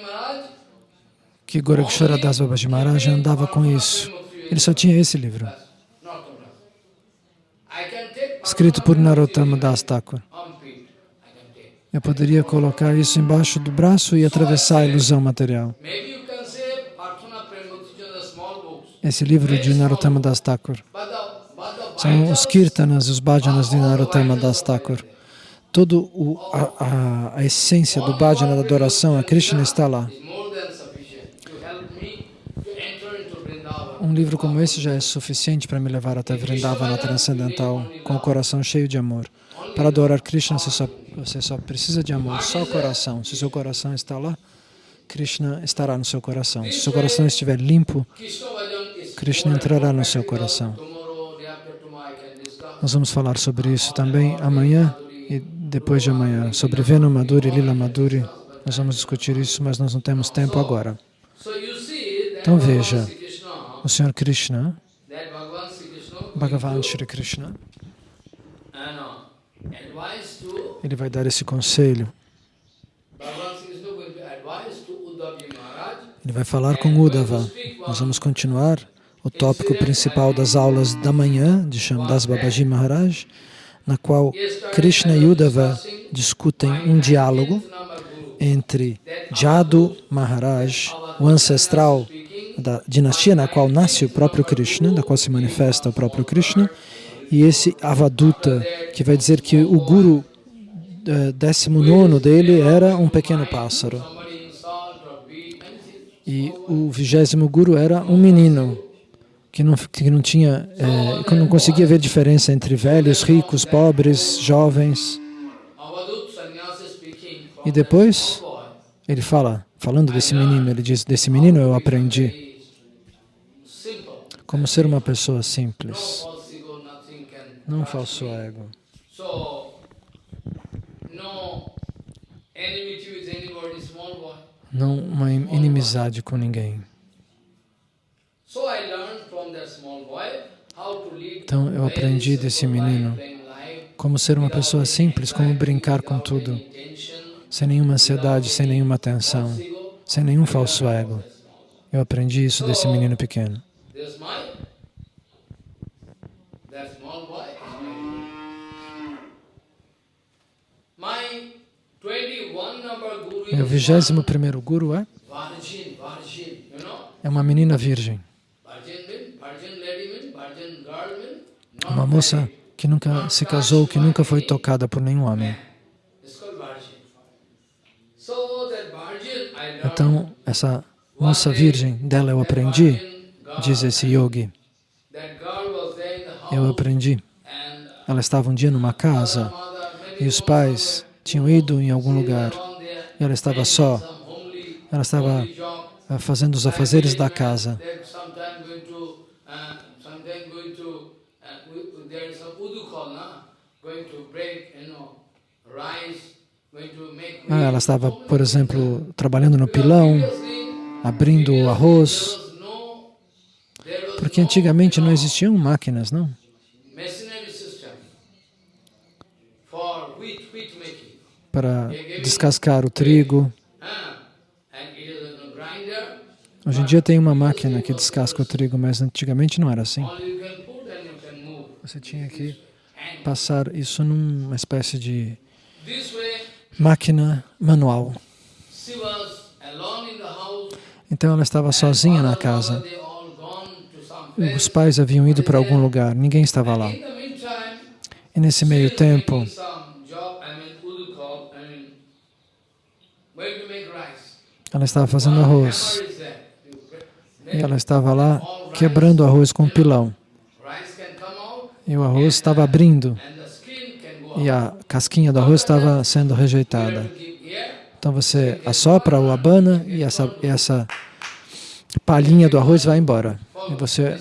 que Gorakshara Das Babaji Maharaj andava com isso. Ele só tinha esse livro, escrito por Narottama Das Thakur. Eu poderia colocar isso embaixo do braço e atravessar a ilusão material. Esse livro de Narottama Das Thakur. São os kirtanas e os bhajanas de Narottama Das Thakur. Toda a, a, a, essência do bhajana, da adoração a Krishna está lá. Um livro como esse já é suficiente para me levar até Vrindavana transcendental, com o coração cheio de amor. Para adorar Krishna, você só, você só precisa de amor, só o coração. Se seu coração está lá, Krishna estará no seu coração. Se seu coração estiver limpo, Krishna entrará no seu coração. Nós vamos falar sobre isso também amanhã e depois de amanhã, sobre Venu Madhuri Lila Madhuri. Nós vamos discutir isso, mas nós não temos tempo agora. Então veja, o Senhor Krishna, Bhagavan Shri Krishna, ele vai dar esse conselho. Ele vai falar com Uddhava. Nós vamos continuar o tópico principal das aulas da manhã de Shamdas Babaji Maharaj, na qual Krishna e Uddhava discutem um diálogo entre Jadu Maharaj, o ancestral da dinastia na qual nasce o próprio Krishna, da qual se manifesta o próprio Krishna, e esse Avaduta, que vai dizer que o guru eh, 19 dele era um pequeno pássaro. E o vigésimo guru era um menino que não, que não tinha, é, que não conseguia ver diferença entre velhos, ricos, pobres, jovens. E depois ele fala, falando desse menino, ele diz, desse menino eu aprendi como ser uma pessoa simples, não falso ego. Não uma inimizade com ninguém. Então eu aprendi desse menino como ser uma pessoa simples, como brincar com tudo, sem nenhuma ansiedade, sem nenhuma tensão, sem nenhum falso ego. Eu aprendi isso desse menino pequeno. Meu vigésimo primeiro guru é? É uma menina virgem. Uma moça que nunca se casou, que nunca foi tocada por nenhum homem. Então, essa moça virgem, dela eu aprendi, diz esse yogi. Eu aprendi. Ela estava um dia numa casa e os pais tinham ido em algum lugar e ela estava só. Ela estava eh, fazendo os afazeres da casa. Ah, ela estava, por exemplo, trabalhando no pilão, abrindo o arroz, porque antigamente não existiam máquinas, não? Para descascar o trigo. Hoje em dia tem uma máquina que descasca o trigo, mas antigamente não era assim. Você tinha que passar isso numa espécie de máquina manual. Então ela estava sozinha na casa. Os pais haviam ido para algum lugar, ninguém estava lá. E nesse meio tempo, ela estava fazendo arroz. E ela estava lá quebrando o arroz com um pilão. E o arroz estava abrindo. E a casquinha do arroz estava sendo rejeitada. Então você assopra o abana e essa, essa palhinha do arroz vai embora. E você eh,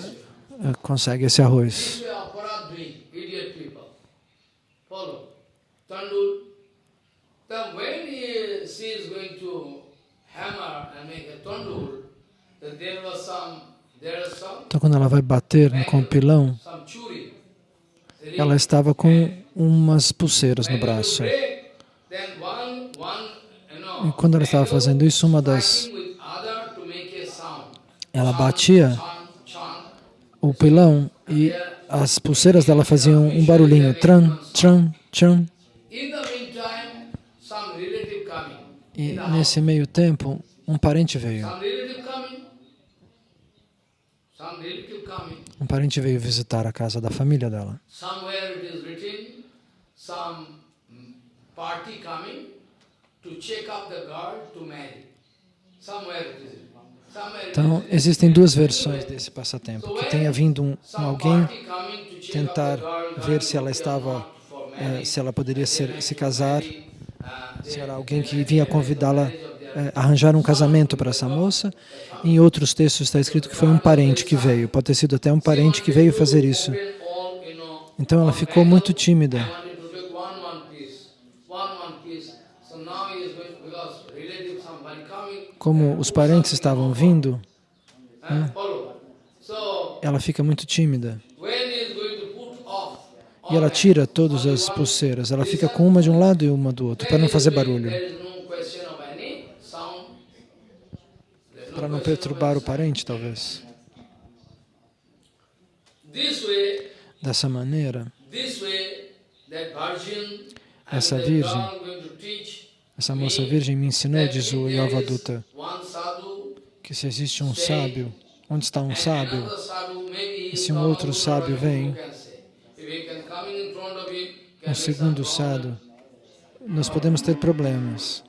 consegue esse arroz. Then when he, she Então quando ela vai bater no- com o pilão, some churi. ela estava com umas pulseiras no braço. E quando ela estava fazendo isso, uma das ela batia o pilão e as pulseiras dela faziam um barulhinho, tran, tran, tran. E nesse meio tempo, um parente veio. Um parente veio visitar a casa da família dela. Então, existem duas versões desse passatempo. Que tenha vindo um, um Some alguém tentar ver se ela estava, eh, se ela poderia ser, se casar, se era alguém que vinha convidá-la, eh, arranjar um casamento para essa moça. Em outros textos está escrito que foi um parente que veio. Pode ter sido até um parente que veio fazer isso. Então ela ficou muito tímida. Como os parentes estavam vindo. So ela fica muito tímida. when he is going to put off, E ela tira todas as pulseiras. Ela fica com uma de um lado e uma do outro, para não fazer barulho. Para não perturbar o parente, talvez. Dessa maneira, Essa virgem, essa moça virgem me ensinou, diz o sadhu que se existe um sábio, onde está um sábio, E se um outro sábio vem, um segundo sábio, nós podemos ter problemas.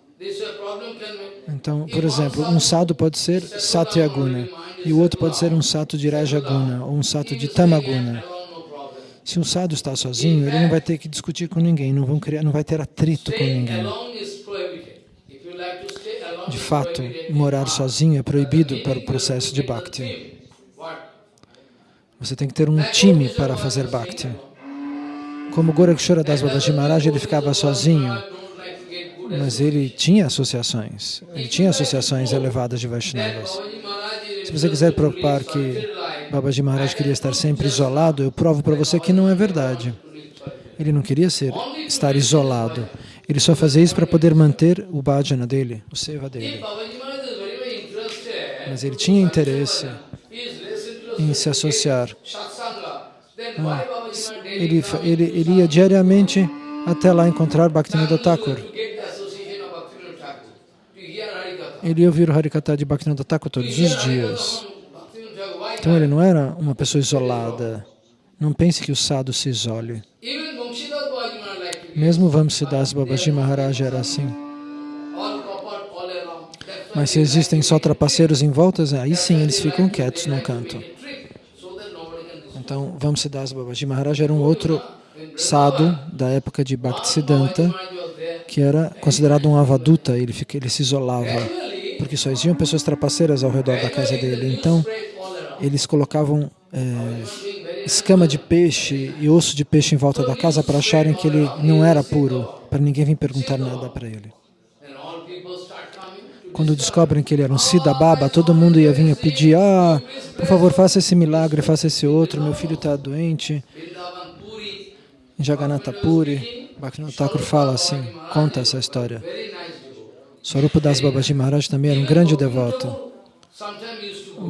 Então, por exemplo, um sadhu pode ser Satyaguna e o outro pode ser um sato de Rajaguna ou um sato de Tamaguna. Se um sadhu está sozinho, ele não vai ter que discutir com ninguém, não, vão criar, não vai ter atrito com ninguém. De fato, morar sozinho é proibido para o processo de Bhakti. Você tem que ter um time para fazer Bhakti. Como Gorakshara Das Babaji Maharaj, ele ficava sozinho, mas ele tinha associações. Ele tinha associações elevadas de Vaishnavas. Se você quiser provar que Babaji Maharaj queria estar sempre isolado, eu provo para você que não é verdade. Ele não queria ser, estar isolado. Ele só fazia isso para poder manter o bhajana dele, o seva dele. Mas ele tinha interesse em se associar. satsanga, then why Babaji Maharaj Ele, ele, ele ia diariamente até lá encontrar Bhaktivinoda Thakur. Ele ia ouvir o Harikata de Bhaktivinoda Thakur todos os dias. Então ele não era uma pessoa isolada. Não pense que o sadhu se isole. Mesmo Vamsidas Babaji Maharaj era assim. Mas se existem só trapaceiros em volta, aí sim eles ficam quietos num canto. Então, Vamsidas Babaji Maharaj era um outro sadhu da época de Bhaktisiddhanta, que era considerado um avaduta, ele, fica, ele se isolava, porque só existiam pessoas trapaceiras ao redor da casa dele. Então, eles colocavam é, escama de peixe e osso de peixe em volta da casa para acharem que ele não era puro, para ninguém vir perguntar nada para ele. Quando descobrem que ele era um Siddha Baba, todo mundo ia vir pedir, ah, por favor, faça esse milagre, faça esse outro, meu filho está doente. Em Jagannatha Puri, Bhaktivinoda Thakur fala assim, conta essa história. Swarupa Das Babaji Maharaj também era um grande devoto.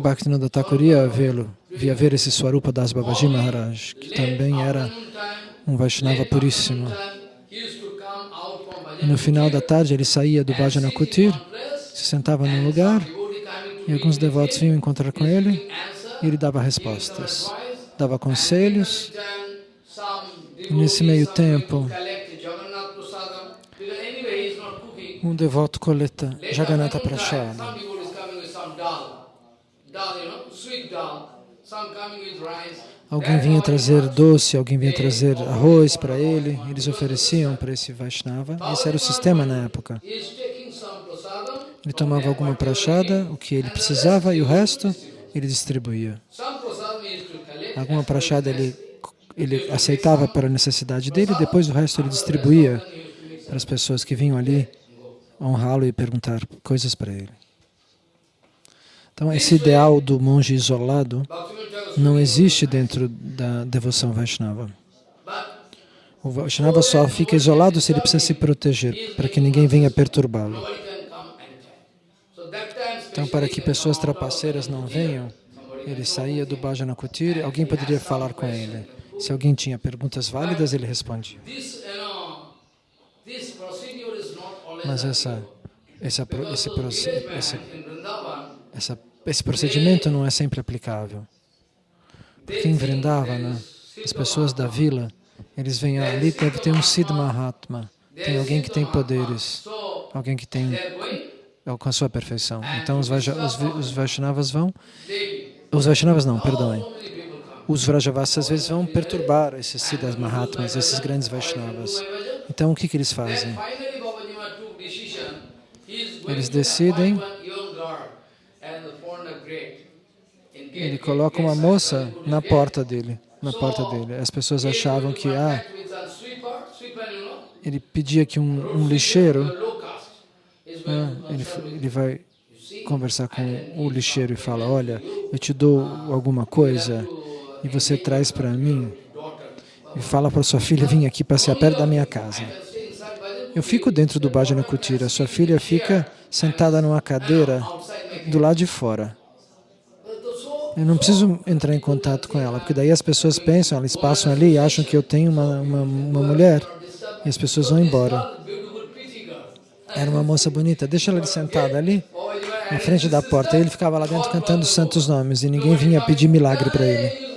Bhaktivinoda Thakur ia vê-lo, via ver esse Swarupa Das Babaji Maharaj, que também era um Vaishnava puríssimo. E no final da tarde ele saía do Bhajana Kutir, se sentava num lugar e alguns devotos vinham encontrar com ele e ele dava respostas, dava conselhos. E nesse meio tempo, um devoto coleta Jagannatha Prashada. Alguém vinha trazer doce, alguém vinha trazer arroz para ele, eles ofereciam para esse Vaishnava. Esse era o sistema na época. Ele tomava alguma prachada, o que ele precisava, e o resto ele distribuía. Alguma prachada ele, ele aceitava para a necessidade dele, depois o resto ele distribuía para as pessoas que vinham ali honrá-lo e perguntar coisas para ele. Então, esse ideal do monge isolado não existe dentro da devoção Vaishnava. O Vaishnava só fica isolado se ele precisa se proteger, para que ninguém venha perturbá-lo. Então, para que pessoas trapaceiras não venham, ele saía do Bhajana Kutir, alguém poderia falar com ele. Se alguém tinha perguntas válidas, ele respondia. Mas essa, essa, esse, esse, esse procedimento não é sempre aplicável. Porque em Vrindavana, as pessoas da vila, eles vêm ali, deve ter um Siddha Mahatma, tem alguém que tem poderes, alguém que tem alcançou a perfeição. Então os, Vaja, os, os Vaishnavas vão, os Vaishnavas não, perdoem, os Vrajavas às vezes vão perturbar esses Siddhas Mahatmas, esses grandes Vaishnavas. Então o que, que eles fazem? Eles decidem ele coloca uma moça na porta dele, na porta dele. As pessoas achavam que, ah, ele pedia que um, um lixeiro, ele, ele vai conversar com o lixeiro e fala, olha, eu te dou alguma coisa e você traz para mim e fala para sua filha vir aqui passear perto da minha casa. Eu fico dentro do Bhajana Kutira, sua filha fica sentada numa cadeira do lado de fora. Eu não preciso entrar em contato com ela, porque daí as pessoas pensam, elas passam ali e acham que eu tenho uma, uma, uma mulher e as pessoas vão embora. Era uma moça bonita, deixa ela sentada ali, na frente da porta. Ele ficava lá dentro cantando os santos nomes e ninguém vinha pedir milagre para ele.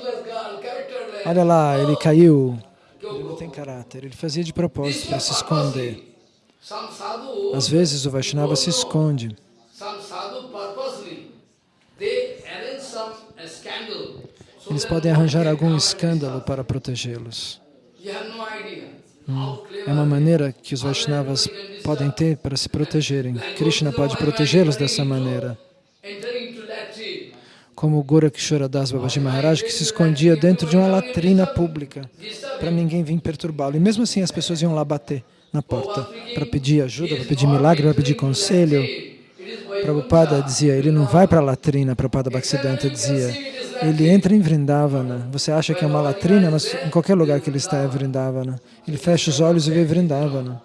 Olha lá, ele caiu. Ele não tem caráter, ele fazia de propósito para se esconder. Às vezes o Vaishnava se esconde. Eles podem arranjar algum escândalo para protegê-los. É uma maneira que os Vaishnavas podem ter para se protegerem. Krishna pode protegê-los dessa maneira. Como o Gorakshora Das Babaji Maharaj, que se escondia dentro de uma latrina pública, para ninguém vir perturbá-lo. E mesmo assim as pessoas iam lá bater na porta para pedir ajuda, para pedir milagre, para pedir conselho. Prabhupada dizia, ele não vai para a latrina, Prabhupada Bhaktisiddhanta dizia, ele entra em Vrindavana. Você acha que é uma latrina, mas em qualquer lugar que ele está é Vrindavana. Ele fecha os olhos e vê Vrindavana.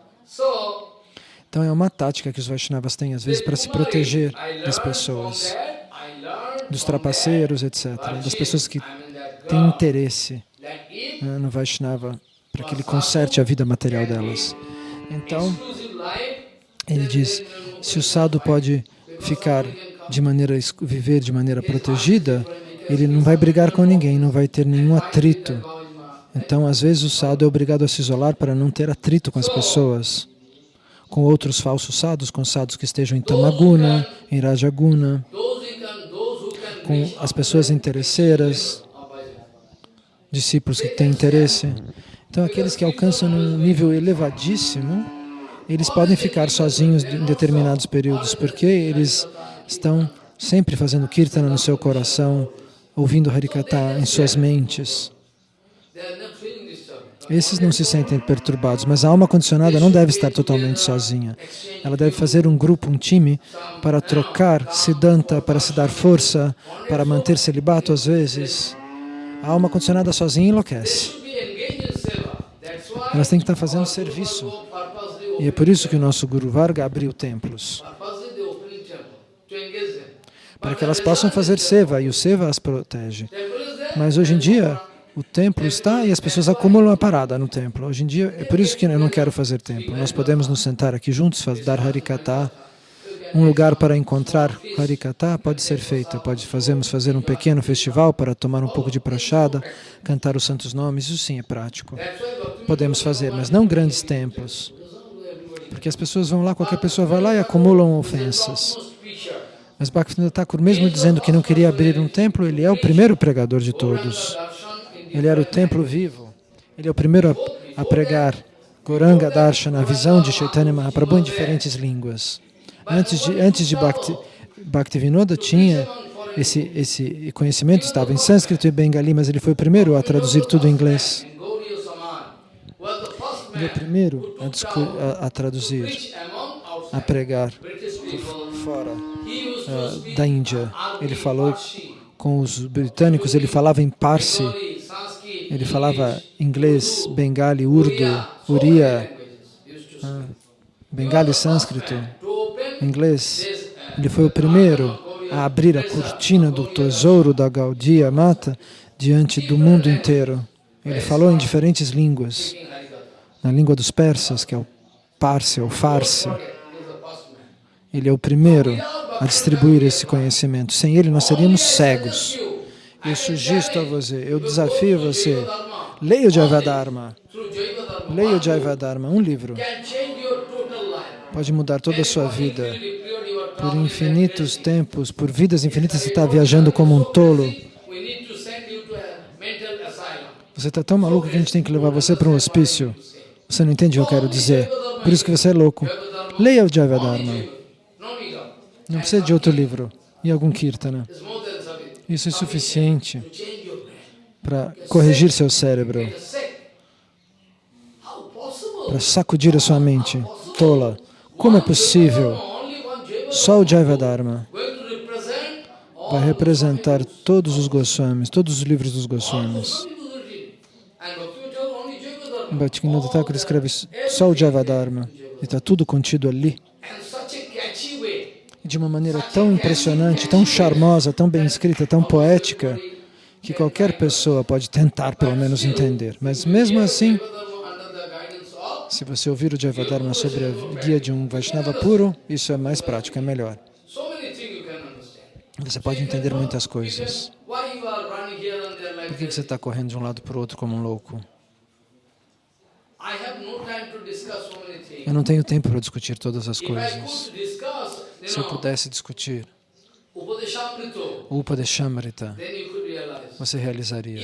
Então é uma tática que os Vaishnavas têm, às vezes, para se proteger das pessoas, dos trapaceiros, etc., das pessoas que têm interesse né, no Vaishnava, para que ele conserte a vida material delas. Então, ele diz, se o sadhu pode ficar de maneira, viver de maneira protegida, ele não vai brigar com ninguém, não vai ter nenhum atrito. Então, às vezes, o sadhu é obrigado a se isolar para não ter atrito com as pessoas, com outros falsos sadhus, com sadhus que estejam em Tamaguna, em Rajaguna, com as pessoas interesseiras, discípulos que têm interesse. Então, aqueles que alcançam um nível elevadíssimo, eles podem ficar sozinhos em determinados períodos, porque eles estão sempre fazendo kirtana no seu coração, ouvindo Harikata em suas mentes. Esses não se sentem perturbados, mas a alma condicionada não deve estar totalmente sozinha. Ela deve fazer um grupo, um time, para trocar Siddhanta, para se dar força, para manter celibato às vezes. A alma condicionada sozinha enlouquece. Elas têm que estar fazendo serviço. E é por isso que o nosso Guru Varga abriu templos para que elas possam fazer seva, e o seva as protege. Mas hoje em dia, o templo está e as pessoas acumulam a parada no templo. Hoje em dia, é por isso que eu não quero fazer templo. Nós podemos nos sentar aqui juntos, dar Harikata. Um lugar para encontrar Harikata pode ser feito. Pode fazermos fazer um pequeno festival para tomar um pouco de prachada, cantar os santos nomes. Isso sim é prático. Podemos fazer, mas não grandes templos. Porque as pessoas vão lá, qualquer pessoa vai lá e acumulam ofensas. Mas Bhaktivinoda Thakur, mesmo dizendo que não queria abrir um templo, ele é o primeiro pregador de todos. Ele era o templo vivo. Ele é o primeiro a, a pregar Goranga Darshana, a visão de Chaitanya Mahaprabhu em diferentes línguas. Antes de, antes de Bhakti, Bhaktivinoda tinha esse, esse conhecimento, estava em sânscrito e bengali, mas ele foi o primeiro a traduzir tudo em inglês. Ele é o primeiro a, a, a traduzir, a pregar fora uh, da Índia. Ele falou com os britânicos, ele falava em Parsi, ele falava inglês, bengali, urdu, uriya, uh, bengali sânscrito, inglês. Ele foi o primeiro a abrir a cortina do tesouro da Gaudiya Mata diante do mundo inteiro. Ele falou em diferentes línguas, na língua dos persas, que é o Parsi, ou Farsi. Ele é o primeiro a distribuir esse conhecimento. Sem ele, nós seríamos cegos. Eu sugiro a você, eu desafio você, leia o Jaivadharma. Leia o Jaivadharma, um livro. Pode mudar toda a sua vida. Por infinitos tempos, por vidas infinitas, você está viajando como um tolo. Você está tão maluco que a gente tem que levar você para um hospício. Você não entende o que eu quero dizer. Por isso que você é louco. Leia o Jaivadharma. Não precisa de outro livro e algum kirtana. Isso é suficiente para corrigir seu cérebro, para sacudir a sua mente tola. Como é possível? Só o Jaivadharma vai representar todos os Goswamis, todos os livros dos Goswamis. Bhaktivinoda Thakur escreve só o Jaivadharma e está tudo contido ali de uma maneira tão impressionante, tão charmosa, tão bem escrita, tão poética, que qualquer pessoa pode tentar pelo menos entender. Mas mesmo assim, se você ouvir o Javadharma sobre a guia de um Vaishnava puro, isso é mais prático, é melhor. Você pode entender muitas coisas. Por que você está correndo de um lado para o outro como um louco? Eu não tenho tempo para discutir todas as coisas. Se eu pudesse discutir o Upadeshamrita, você realizaria.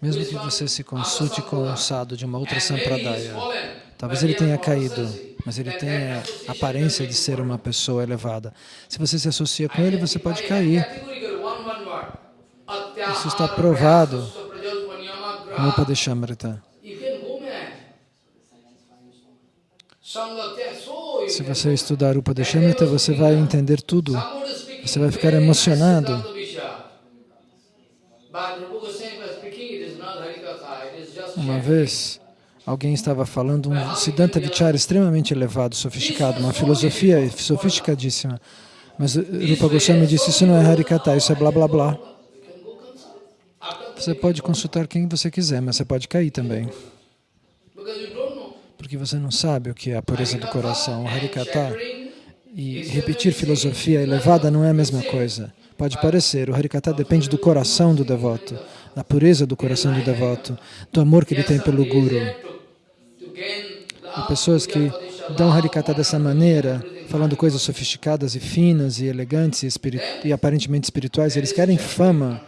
Mesmo que você se consulte com um sadhu de uma outra sampradaya, talvez ele tenha caído, mas ele tem a aparência de ser uma pessoa elevada. Se você se associa com ele, você pode cair. Isso está provado no Upadeshamrita. Se você estudar o Padeshamrita, você vai entender tudo. Você vai ficar emocionado. Uma vez, alguém estava falando um Siddhanta Vichara extremamente elevado, sofisticado, uma filosofia sofisticadíssima. Mas Rupa Goswami disse, isso não é Harikata, isso é blá blá blá. Você pode consultar quem você quiser, mas você pode cair também porque você não sabe o que é a pureza do coração. O Harikata e repetir filosofia elevada não é a mesma coisa. Pode parecer, o Harikata depende do coração do devoto, da pureza do coração do devoto, do amor que ele tem pelo Guru. Há pessoas que dão Harikata dessa maneira, falando coisas sofisticadas e finas e elegantes e, e aparentemente espirituais, eles querem fama.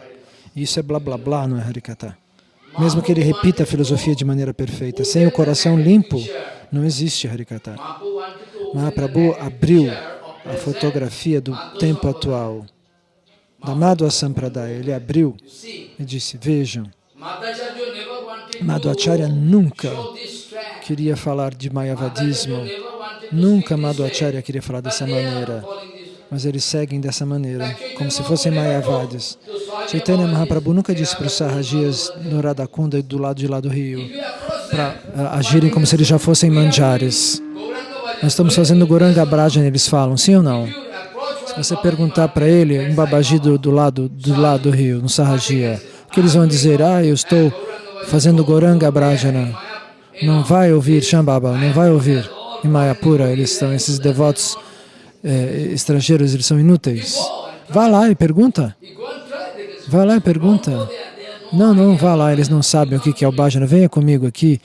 E isso é blá blá blá, não é Harikata. Mesmo que ele repita a filosofia de maneira perfeita, sem o coração limpo, não existe Harikata. Mahaprabhu abriu a fotografia do tempo atual, da Madhva Sampradaya. Ele abriu e disse, vejam, Madhvacharya nunca queria falar de Mayavadismo, nunca Madhvacharya queria falar dessa maneira mas eles seguem dessa maneira, como se fossem Mayavadis. Chaitanya Mahaprabhu nunca disse para os Sahajias no Radhakunda e do lado de lá do rio para uh, agirem como se eles já fossem manjares. Nós estamos fazendo Goranga Brajana, eles falam, sim ou não? Se você perguntar para ele, um babaji do, do, lado, do lado do rio, no Sahajiya, o que eles vão dizer? Ah, eu estou fazendo Goranga Brajana. Não vai ouvir Shambhava, não vai ouvir. Em Mayapura, eles estão, esses devotos eh, estrangeiros, eles são inúteis. Vá lá e pergunta. Vá lá e pergunta. Não, não, vá lá, eles não sabem o que é o bhajana. Venha comigo aqui.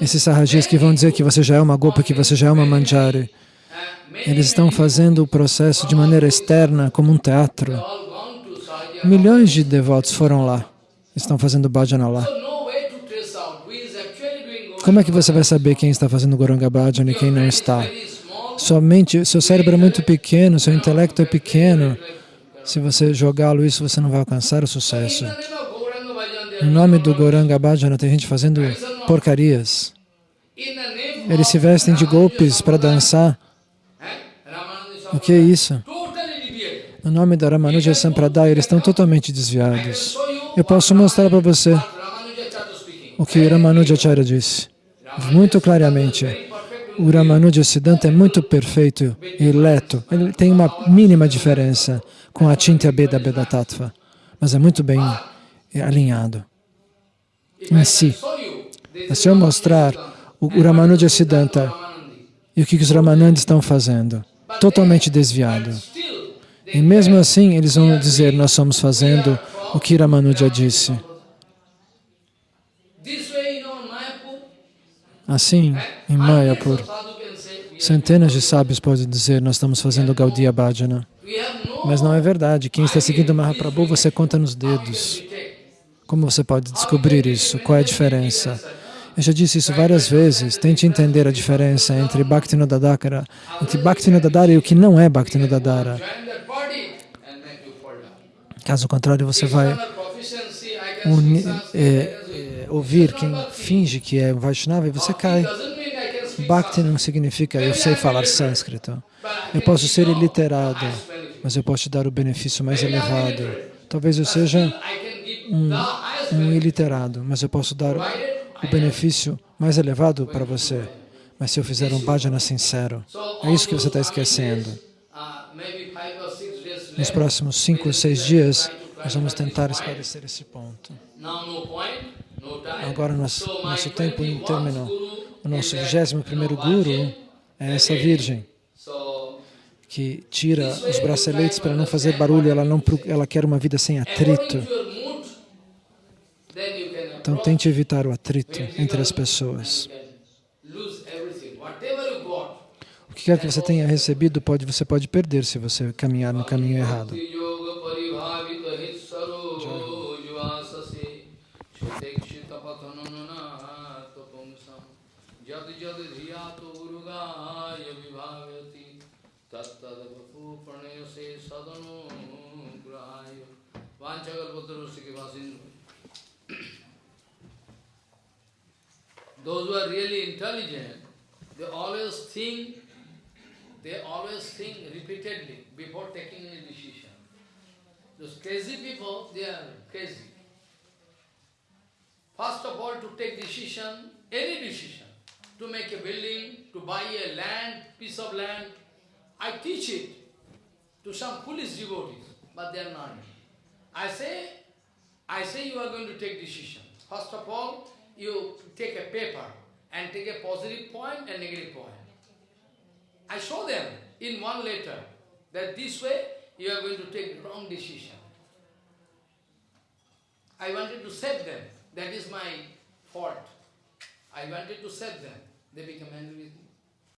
Esses sarrajis que vão dizer que você já é uma gopa, que você já é uma manjari. Eles estão fazendo o processo de maneira externa, como um teatro. Milhões de devotos foram lá, estão fazendo bhajana lá. Como é que você vai saber quem está fazendo Goranga Bhajana e quem não está? Somente, seu cérebro é muito pequeno, seu intelecto é pequeno. Se você jogá-lo isso, você não vai alcançar o sucesso. Em nome do Goranga Bhajana, tem gente fazendo porcarias. Eles se vestem de golpes para dançar. O que é isso? No nome da Ramanuja Sampradaya, eles estão totalmente desviados. Eu posso mostrar para você o que Ramanujacharya disse, muito claramente. O Ramanuja Siddhanta é muito perfeito e leto. Ele tem uma mínima diferença com a Chintya Beda Beda Tattva, mas é muito bem alinhado em si. Se eu mostrar o Ramanuja Siddhanta e o que os Ramanandis estão fazendo, totalmente desviado. E mesmo assim, eles vão dizer, nós estamos fazendo o que Ramanuja disse. Assim, em Mayapur, centenas de sábios podem dizer, nós estamos fazendo Gaudiya Bhajana. Mas não é verdade. Quem está seguindo Mahaprabhu, você conta nos dedos. Como você pode descobrir isso? Qual é a diferença? Eu já disse isso várias vezes. Tente entender a diferença entre Bhaktinodadakara, entre Bhaktinodadara e o que não é Bhaktinodadara. Caso contrário, você vai unir, é, ouvir quem finge que é Vaishnava e você cai. Bhakti não significa eu sei falar sânscrito. Eu posso ser iliterado, mas eu posso te dar o benefício mais elevado. Talvez eu seja um, um iliterado, mas eu posso dar o benefício mais elevado para você. Mas se eu fizer um bhajana sincero, é isso que você está esquecendo. Nos próximos cinco ou seis dias, nós vamos tentar esclarecer esse ponto. Agora, nosso, nosso tempo terminou. O nosso 21 primeiro Guru é essa Virgem que tira os braceletes para não fazer barulho, ela, não, ela quer uma vida sem atrito. Então tente evitar o atrito entre as pessoas. O que quer que você tenha recebido, pode, você pode perder se você caminhar no caminho errado. Those who are really intelligent, they always think, they always think repeatedly before taking any decision. Those crazy people, they are crazy. First of all, to take decision, any decision, to make a building, to buy a land, piece of land, I teach it to some foolish devotees, but they are not. I say, I say you are going to take decision. First of all, you take a paper and take a positive point and negative point. I show them in one letter that this way you are going to take wrong decision. I wanted to save them. That is my fault. I wanted to save them. They become angry with me.